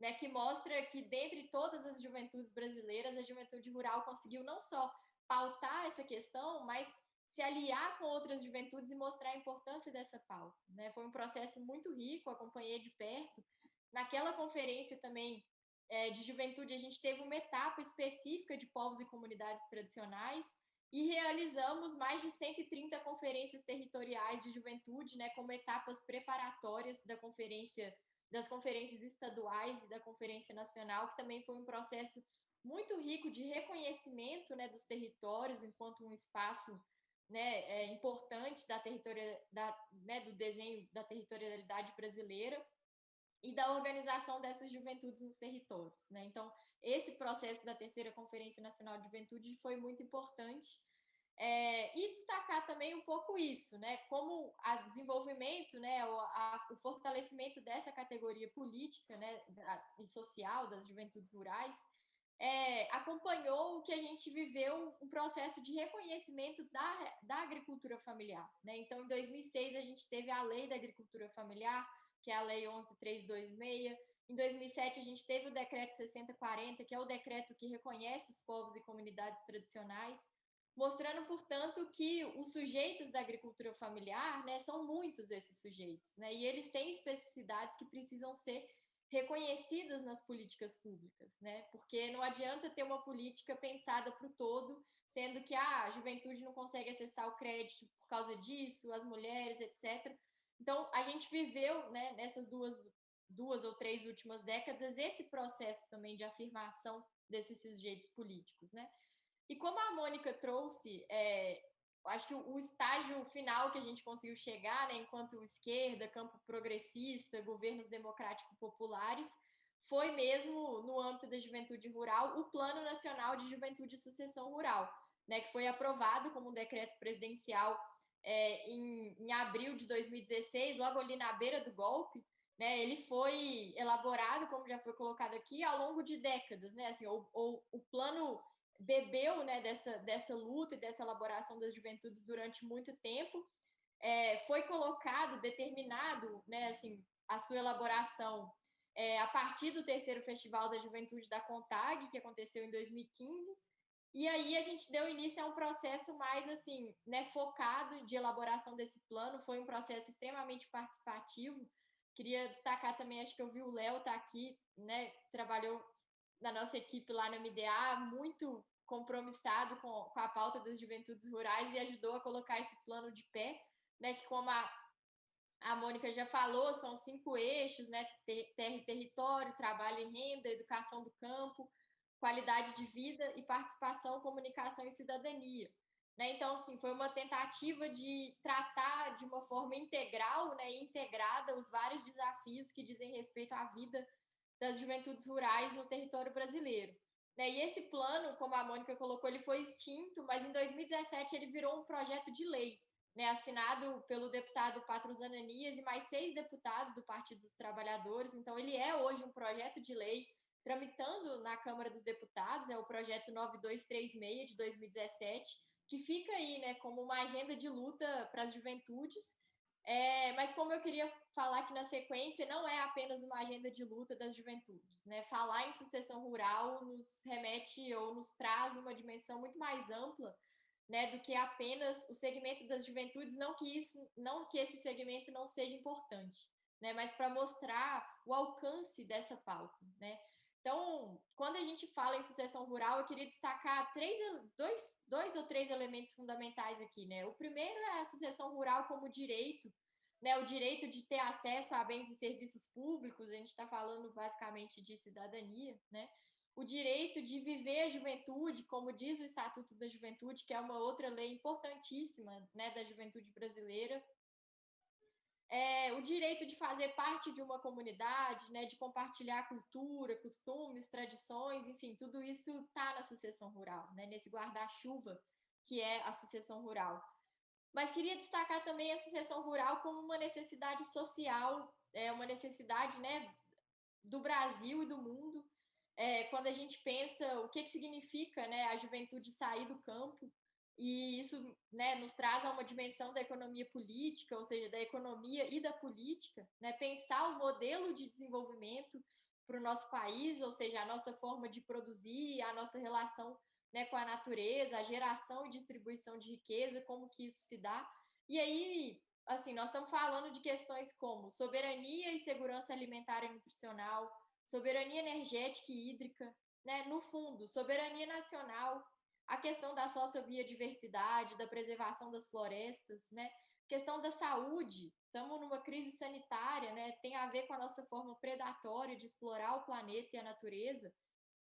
né, que mostra que, dentre todas as juventudes brasileiras, a juventude rural conseguiu não só pautar essa questão, mas se aliar com outras juventudes e mostrar a importância dessa pauta. Né? Foi um processo muito rico, acompanhei de perto. Naquela conferência também é, de juventude, a gente teve uma etapa específica de povos e comunidades tradicionais e realizamos mais de 130 conferências territoriais de juventude, né, como etapas preparatórias da conferência, das conferências estaduais e da conferência nacional, que também foi um processo muito rico de reconhecimento né, dos territórios enquanto um espaço né, é, importante da territoria, da, né, do desenho da territorialidade brasileira e da organização dessas juventudes nos territórios. Né? Então, esse processo da terceira Conferência Nacional de Juventude foi muito importante. É, e destacar também um pouco isso, né? como o desenvolvimento, né, o, a, o fortalecimento dessa categoria política né, e social das juventudes rurais é, acompanhou o que a gente viveu, um processo de reconhecimento da, da agricultura familiar. Né? Então, em 2006, a gente teve a Lei da Agricultura Familiar, que é a Lei 11326. Em 2007, a gente teve o Decreto 6040, que é o decreto que reconhece os povos e comunidades tradicionais, mostrando, portanto, que os sujeitos da agricultura familiar né, são muitos esses sujeitos, né? e eles têm especificidades que precisam ser reconhecidas nas políticas públicas, né? Porque não adianta ter uma política pensada para o todo, sendo que ah, a juventude não consegue acessar o crédito por causa disso, as mulheres, etc. Então, a gente viveu, né, nessas duas, duas ou três últimas décadas, esse processo também de afirmação desses sujeitos políticos, né? E como a Mônica trouxe, é, acho que o estágio final que a gente conseguiu chegar, né, enquanto esquerda, campo progressista, governos democráticos populares, foi mesmo no âmbito da juventude rural o Plano Nacional de Juventude e Sucessão Rural, né, que foi aprovado como um decreto presidencial é, em, em abril de 2016, logo ali na beira do golpe. Né, ele foi elaborado, como já foi colocado aqui, ao longo de décadas, né? Assim, o, o, o plano bebeu né, dessa, dessa luta e dessa elaboração das juventudes durante muito tempo. É, foi colocado, determinado, né, assim, a sua elaboração é, a partir do terceiro Festival da Juventude da CONTAG, que aconteceu em 2015. E aí a gente deu início a um processo mais assim, né, focado de elaboração desse plano. Foi um processo extremamente participativo. Queria destacar também, acho que eu vi o Léo tá aqui, né, trabalhou da nossa equipe lá no MDA, muito compromissado com, com a pauta das juventudes rurais e ajudou a colocar esse plano de pé, né, que como a, a Mônica já falou, são cinco eixos, né, terra e território, trabalho e renda, educação do campo, qualidade de vida e participação, comunicação e cidadania. Né? Então, assim, foi uma tentativa de tratar de uma forma integral né, integrada os vários desafios que dizem respeito à vida das juventudes rurais no território brasileiro. Né? E esse plano, como a Mônica colocou, ele foi extinto, mas em 2017 ele virou um projeto de lei, né? assinado pelo deputado Patros Ananias e mais seis deputados do Partido dos Trabalhadores. Então, ele é hoje um projeto de lei tramitando na Câmara dos Deputados, é o projeto 9236 de 2017, que fica aí né, como uma agenda de luta para as juventudes é, mas como eu queria falar aqui na sequência, não é apenas uma agenda de luta das juventudes. Né? Falar em sucessão rural nos remete ou nos traz uma dimensão muito mais ampla né, do que apenas o segmento das juventudes, não que, isso, não que esse segmento não seja importante, né, mas para mostrar o alcance dessa pauta. Né? Então, quando a gente fala em sucessão rural, eu queria destacar três, dois, dois ou três elementos fundamentais aqui, né? O primeiro é a sucessão rural como direito, né? O direito de ter acesso a bens e serviços públicos, a gente está falando basicamente de cidadania, né? O direito de viver a juventude, como diz o Estatuto da Juventude, que é uma outra lei importantíssima, né, da juventude brasileira. É, o direito de fazer parte de uma comunidade, né, de compartilhar cultura, costumes, tradições, enfim, tudo isso está na sucessão rural, né, nesse guarda-chuva que é a sucessão rural. Mas queria destacar também a sucessão rural como uma necessidade social, é uma necessidade né, do Brasil e do mundo. É, quando a gente pensa o que, que significa né, a juventude sair do campo, e isso né, nos traz a uma dimensão da economia política, ou seja, da economia e da política, né, pensar o modelo de desenvolvimento para o nosso país, ou seja, a nossa forma de produzir, a nossa relação né, com a natureza, a geração e distribuição de riqueza, como que isso se dá. E aí, assim, nós estamos falando de questões como soberania e segurança alimentar e nutricional, soberania energética e hídrica, né? No fundo, soberania nacional, a questão da sociobiodiversidade, da preservação das florestas, né? Questão da saúde, estamos numa crise sanitária, né? Tem a ver com a nossa forma predatória de explorar o planeta e a natureza.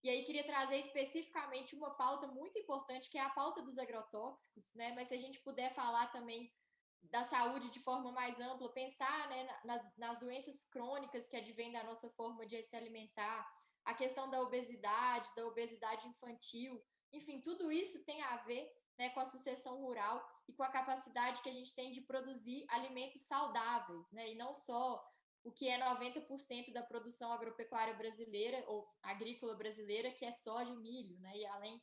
E aí queria trazer especificamente uma pauta muito importante, que é a pauta dos agrotóxicos, né? Mas se a gente puder falar também da saúde de forma mais ampla, pensar né, na, nas doenças crônicas que advêm da nossa forma de se alimentar, a questão da obesidade, da obesidade infantil, enfim, tudo isso tem a ver né, com a sucessão rural e com a capacidade que a gente tem de produzir alimentos saudáveis, né, e não só o que é 90% da produção agropecuária brasileira ou agrícola brasileira, que é soja e milho, né, e além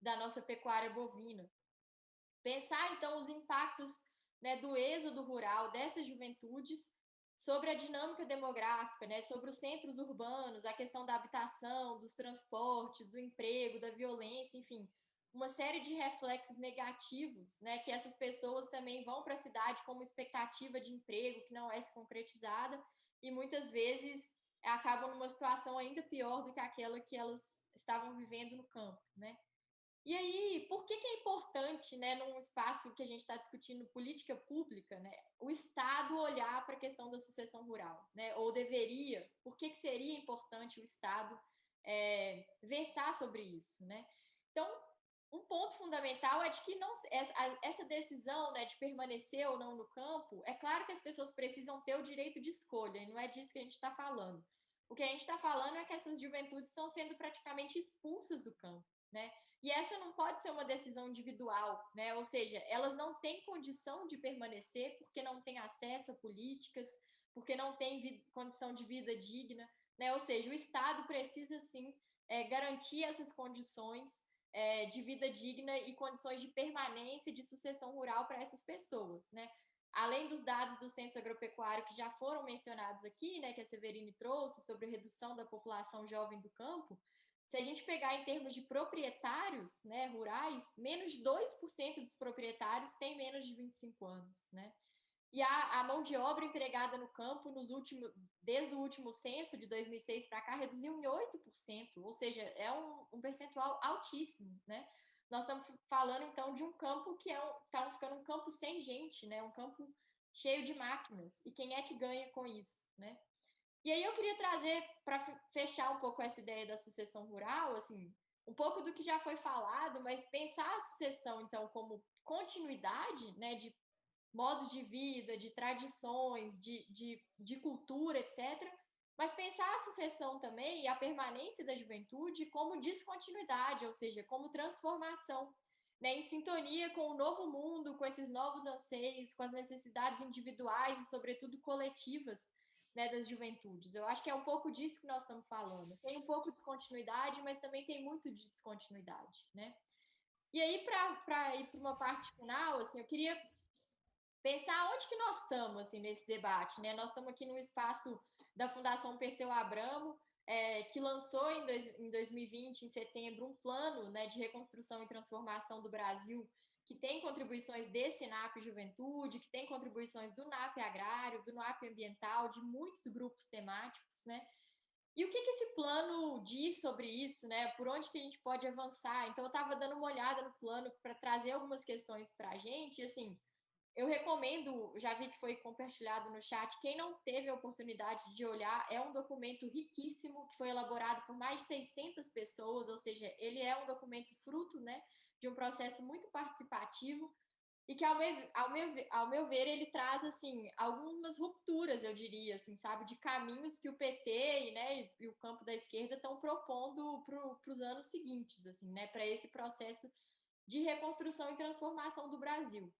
da nossa pecuária bovina. Pensar, então, os impactos né, do êxodo rural, dessas juventudes, sobre a dinâmica demográfica, né, sobre os centros urbanos, a questão da habitação, dos transportes, do emprego, da violência, enfim, uma série de reflexos negativos, né, que essas pessoas também vão para a cidade com uma expectativa de emprego que não é se concretizada e muitas vezes acabam numa situação ainda pior do que aquela que elas estavam vivendo no campo, né? E aí, por que, que é importante, né, num espaço que a gente está discutindo política pública, né, o Estado olhar para a questão da sucessão rural, né, ou deveria, por que, que seria importante o Estado é, versar sobre isso, né? Então, um ponto fundamental é de que não, essa decisão né, de permanecer ou não no campo, é claro que as pessoas precisam ter o direito de escolha, e não é disso que a gente está falando. O que a gente está falando é que essas juventudes estão sendo praticamente expulsas do campo, né? E essa não pode ser uma decisão individual, né? Ou seja, elas não têm condição de permanecer porque não têm acesso a políticas, porque não têm condição de vida digna, né? Ou seja, o Estado precisa sim é, garantir essas condições é, de vida digna e condições de permanência de sucessão rural para essas pessoas, né? Além dos dados do censo agropecuário que já foram mencionados aqui, né, que a Severine trouxe sobre redução da população jovem do campo, se a gente pegar em termos de proprietários né, rurais, menos de 2% dos proprietários têm menos de 25 anos, né? E a, a, mão de obra empregada no campo, nos últimos, desde o último censo de 2006 para cá, reduziu em 8%, ou seja, é um, um, percentual altíssimo, né? Nós estamos falando, então, de um campo que é um, tá ficando um campo sem gente, né? Um campo cheio de máquinas. E quem é que ganha com isso, né? E aí eu queria trazer, para fechar um pouco essa ideia da sucessão rural, assim, um pouco do que já foi falado, mas pensar a sucessão, então, como continuidade, né, de modos de vida, de tradições, de, de, de cultura, etc., mas pensar a sucessão também e a permanência da juventude como descontinuidade, ou seja, como transformação, né, em sintonia com o novo mundo, com esses novos anseios, com as necessidades individuais e, sobretudo, coletivas né, das juventudes. Eu acho que é um pouco disso que nós estamos falando. Tem um pouco de continuidade, mas também tem muito de descontinuidade, né? E aí, para ir para uma parte final, assim, eu queria pensar onde que nós estamos assim, nesse debate. Né? Nós estamos aqui no espaço da Fundação Perseu Abramo, é, que lançou em, dois, em 2020, em setembro, um plano né, de reconstrução e transformação do Brasil que tem contribuições desse NAP Juventude, que tem contribuições do NAP Agrário, do NAP Ambiental, de muitos grupos temáticos, né? E o que, que esse plano diz sobre isso, né? Por onde que a gente pode avançar? Então, eu estava dando uma olhada no plano para trazer algumas questões para a gente, e, assim, eu recomendo, já vi que foi compartilhado no chat, quem não teve a oportunidade de olhar, é um documento riquíssimo, que foi elaborado por mais de 600 pessoas, ou seja, ele é um documento fruto, né, de um processo muito participativo. e que, ao meu, ao, meu, ao meu ver, ele traz, assim, algumas rupturas, eu diria, assim, sabe, de caminhos que o PT e, né, e o campo da esquerda estão propondo para os anos seguintes, assim, né, para esse processo de reconstrução e transformação do Brasil.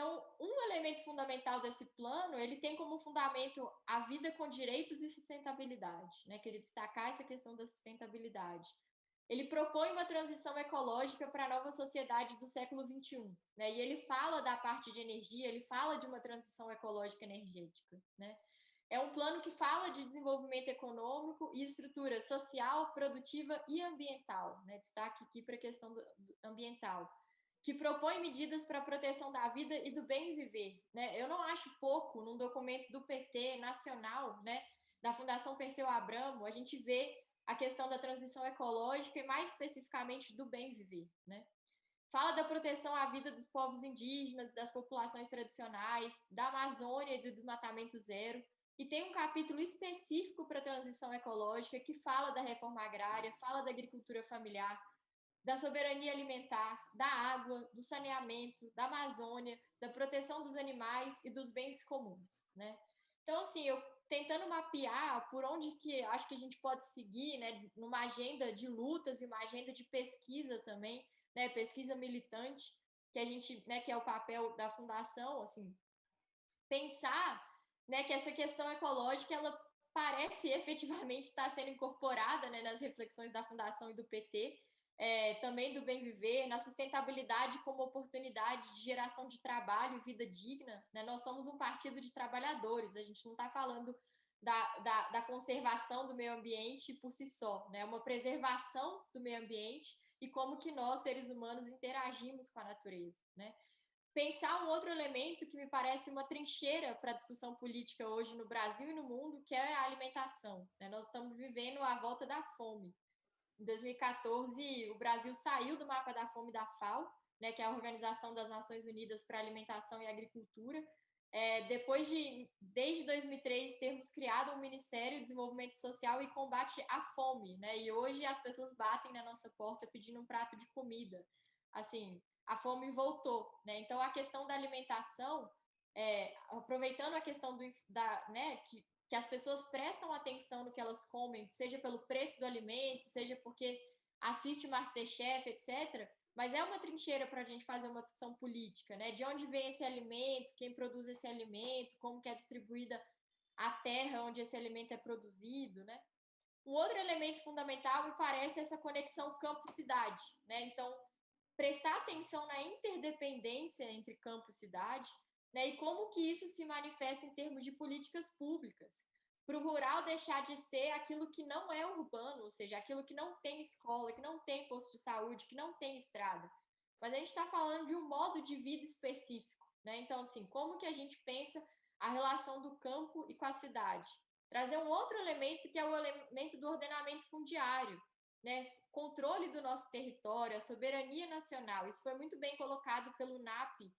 Então, um elemento fundamental desse plano, ele tem como fundamento a vida com direitos e sustentabilidade, né? Queria destacar essa questão da sustentabilidade. Ele propõe uma transição ecológica para a nova sociedade do século XXI, né? E ele fala da parte de energia, ele fala de uma transição ecológica energética, né? É um plano que fala de desenvolvimento econômico e estrutura social, produtiva e ambiental, né? Destaque aqui para a questão do, do ambiental, que propõe medidas para a proteção da vida e do bem viver, né? Eu não acho pouco num documento do PT nacional, né? Da Fundação Perseu Abramo, a gente vê a questão da transição ecológica e mais especificamente do bem viver, né? Fala da proteção à vida dos povos indígenas, das populações tradicionais, da Amazônia e do desmatamento zero. E tem um capítulo específico para a transição ecológica que fala da reforma agrária, fala da agricultura familiar, da soberania alimentar, da água, do saneamento, da Amazônia, da proteção dos animais e dos bens comuns, né? Então, assim, eu tentando mapear por onde que acho que a gente pode seguir, né, numa agenda de lutas e uma agenda de pesquisa também, né, pesquisa militante, que a gente, né, que é o papel da fundação, assim, pensar, né, que essa questão ecológica ela parece efetivamente estar sendo incorporada, né, nas reflexões da fundação e do PT, é, também do bem viver, na sustentabilidade como oportunidade de geração de trabalho e vida digna. Né? Nós somos um partido de trabalhadores, a gente não está falando da, da, da, conservação do meio ambiente por si só, né? uma preservação do meio ambiente e como que nós, seres humanos, interagimos com a natureza. Né? Pensar um outro elemento que me parece uma trincheira para a discussão política hoje no Brasil e no mundo, que é a alimentação. Né? Nós estamos vivendo a volta da fome. Em 2014, o Brasil saiu do mapa da fome da FAO, né, que é a Organização das Nações Unidas para Alimentação e Agricultura. É, depois de, desde 2003, termos criado um Ministério de Desenvolvimento Social e Combate à Fome, né? E hoje as pessoas batem na nossa porta pedindo um prato de comida. Assim, a fome voltou, né? Então, a questão da alimentação, é, aproveitando a questão do, da, né, que que as pessoas prestam atenção no que elas comem, seja pelo preço do alimento, seja porque assiste Masterchef, etc. Mas é uma trincheira para a gente fazer uma discussão política, né? De onde vem esse alimento, quem produz esse alimento, como que é distribuída a terra onde esse alimento é produzido, né? Um outro elemento fundamental me parece essa conexão campo-cidade, né? Então, prestar atenção na interdependência entre campo e cidade, né? E como que isso se manifesta em termos de políticas públicas? Para o rural deixar de ser aquilo que não é urbano, ou seja, aquilo que não tem escola, que não tem posto de saúde, que não tem estrada. Mas a gente está falando de um modo de vida específico, né? Então, assim, como que a gente pensa a relação do campo e com a cidade? Trazer um outro elemento que é o elemento do ordenamento fundiário, né? Controle do nosso território, a soberania nacional. Isso foi muito bem colocado pelo NAP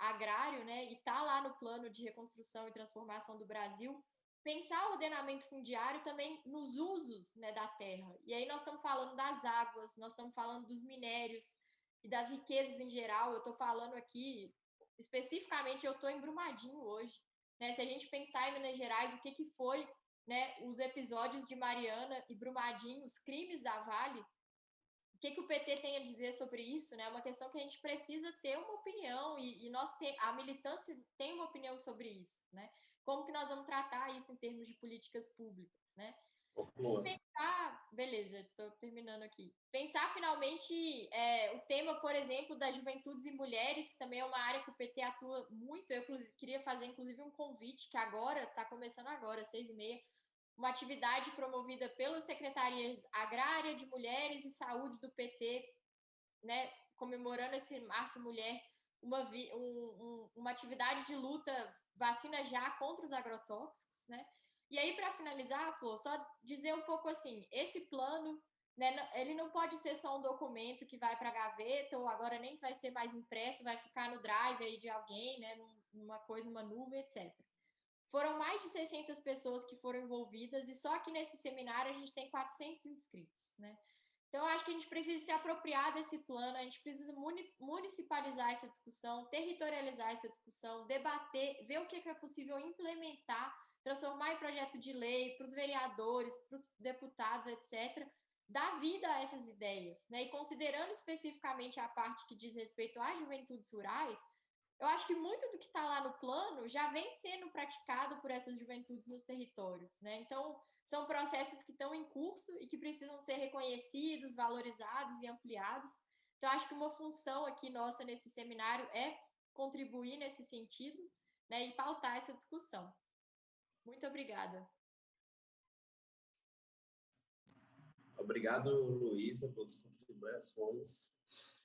agrário, né, e está lá no plano de reconstrução e transformação do Brasil, pensar o ordenamento fundiário também nos usos né, da terra. E aí nós estamos falando das águas, nós estamos falando dos minérios e das riquezas em geral. Eu estou falando aqui, especificamente, eu estou em Brumadinho hoje. Né? Se a gente pensar em Minas Gerais, o que, que foi né, os episódios de Mariana e Brumadinho, os crimes da Vale, que, que o PT tem a dizer sobre isso, né? É uma questão que a gente precisa ter uma opinião e, e nós tem, a militância tem uma opinião sobre isso, né? Como que nós vamos tratar isso em termos de políticas públicas, né? E pensar, beleza, estou terminando aqui. Pensar finalmente é, o tema, por exemplo, das juventudes e mulheres, que também é uma área que o PT atua muito. Eu queria fazer, inclusive, um convite que agora está começando agora, seis e meia, uma atividade promovida pela Secretaria Agrária de Mulheres e Saúde do PT, né, comemorando esse Março Mulher, uma, um, um, uma atividade de luta vacina já contra os agrotóxicos, né? E aí, para finalizar, Flor, só dizer um pouco assim, esse plano, né, ele não pode ser só um documento que vai para a gaveta, ou agora nem vai ser mais impresso, vai ficar no drive aí de alguém, né, numa coisa, numa nuvem, etc. Foram mais de 600 pessoas que foram envolvidas e só que nesse seminário a gente tem 400 inscritos, né? Então, acho que a gente precisa se apropriar desse plano, a gente precisa municipalizar essa discussão, territorializar essa discussão, debater, ver o que é possível implementar, transformar em projeto de lei para os vereadores, para os deputados, etc., dar vida a essas ideias. Né? E considerando especificamente a parte que diz respeito às juventudes rurais, eu acho que muito do que está lá no plano já vem sendo praticado por essas juventudes nos territórios. Né? Então, são processos que estão em curso e que precisam ser reconhecidos, valorizados e ampliados. Então, acho que uma função aqui nossa nesse seminário é contribuir nesse sentido né, e pautar essa discussão. Muito obrigada. Obrigado, Luísa, pelas contribuições.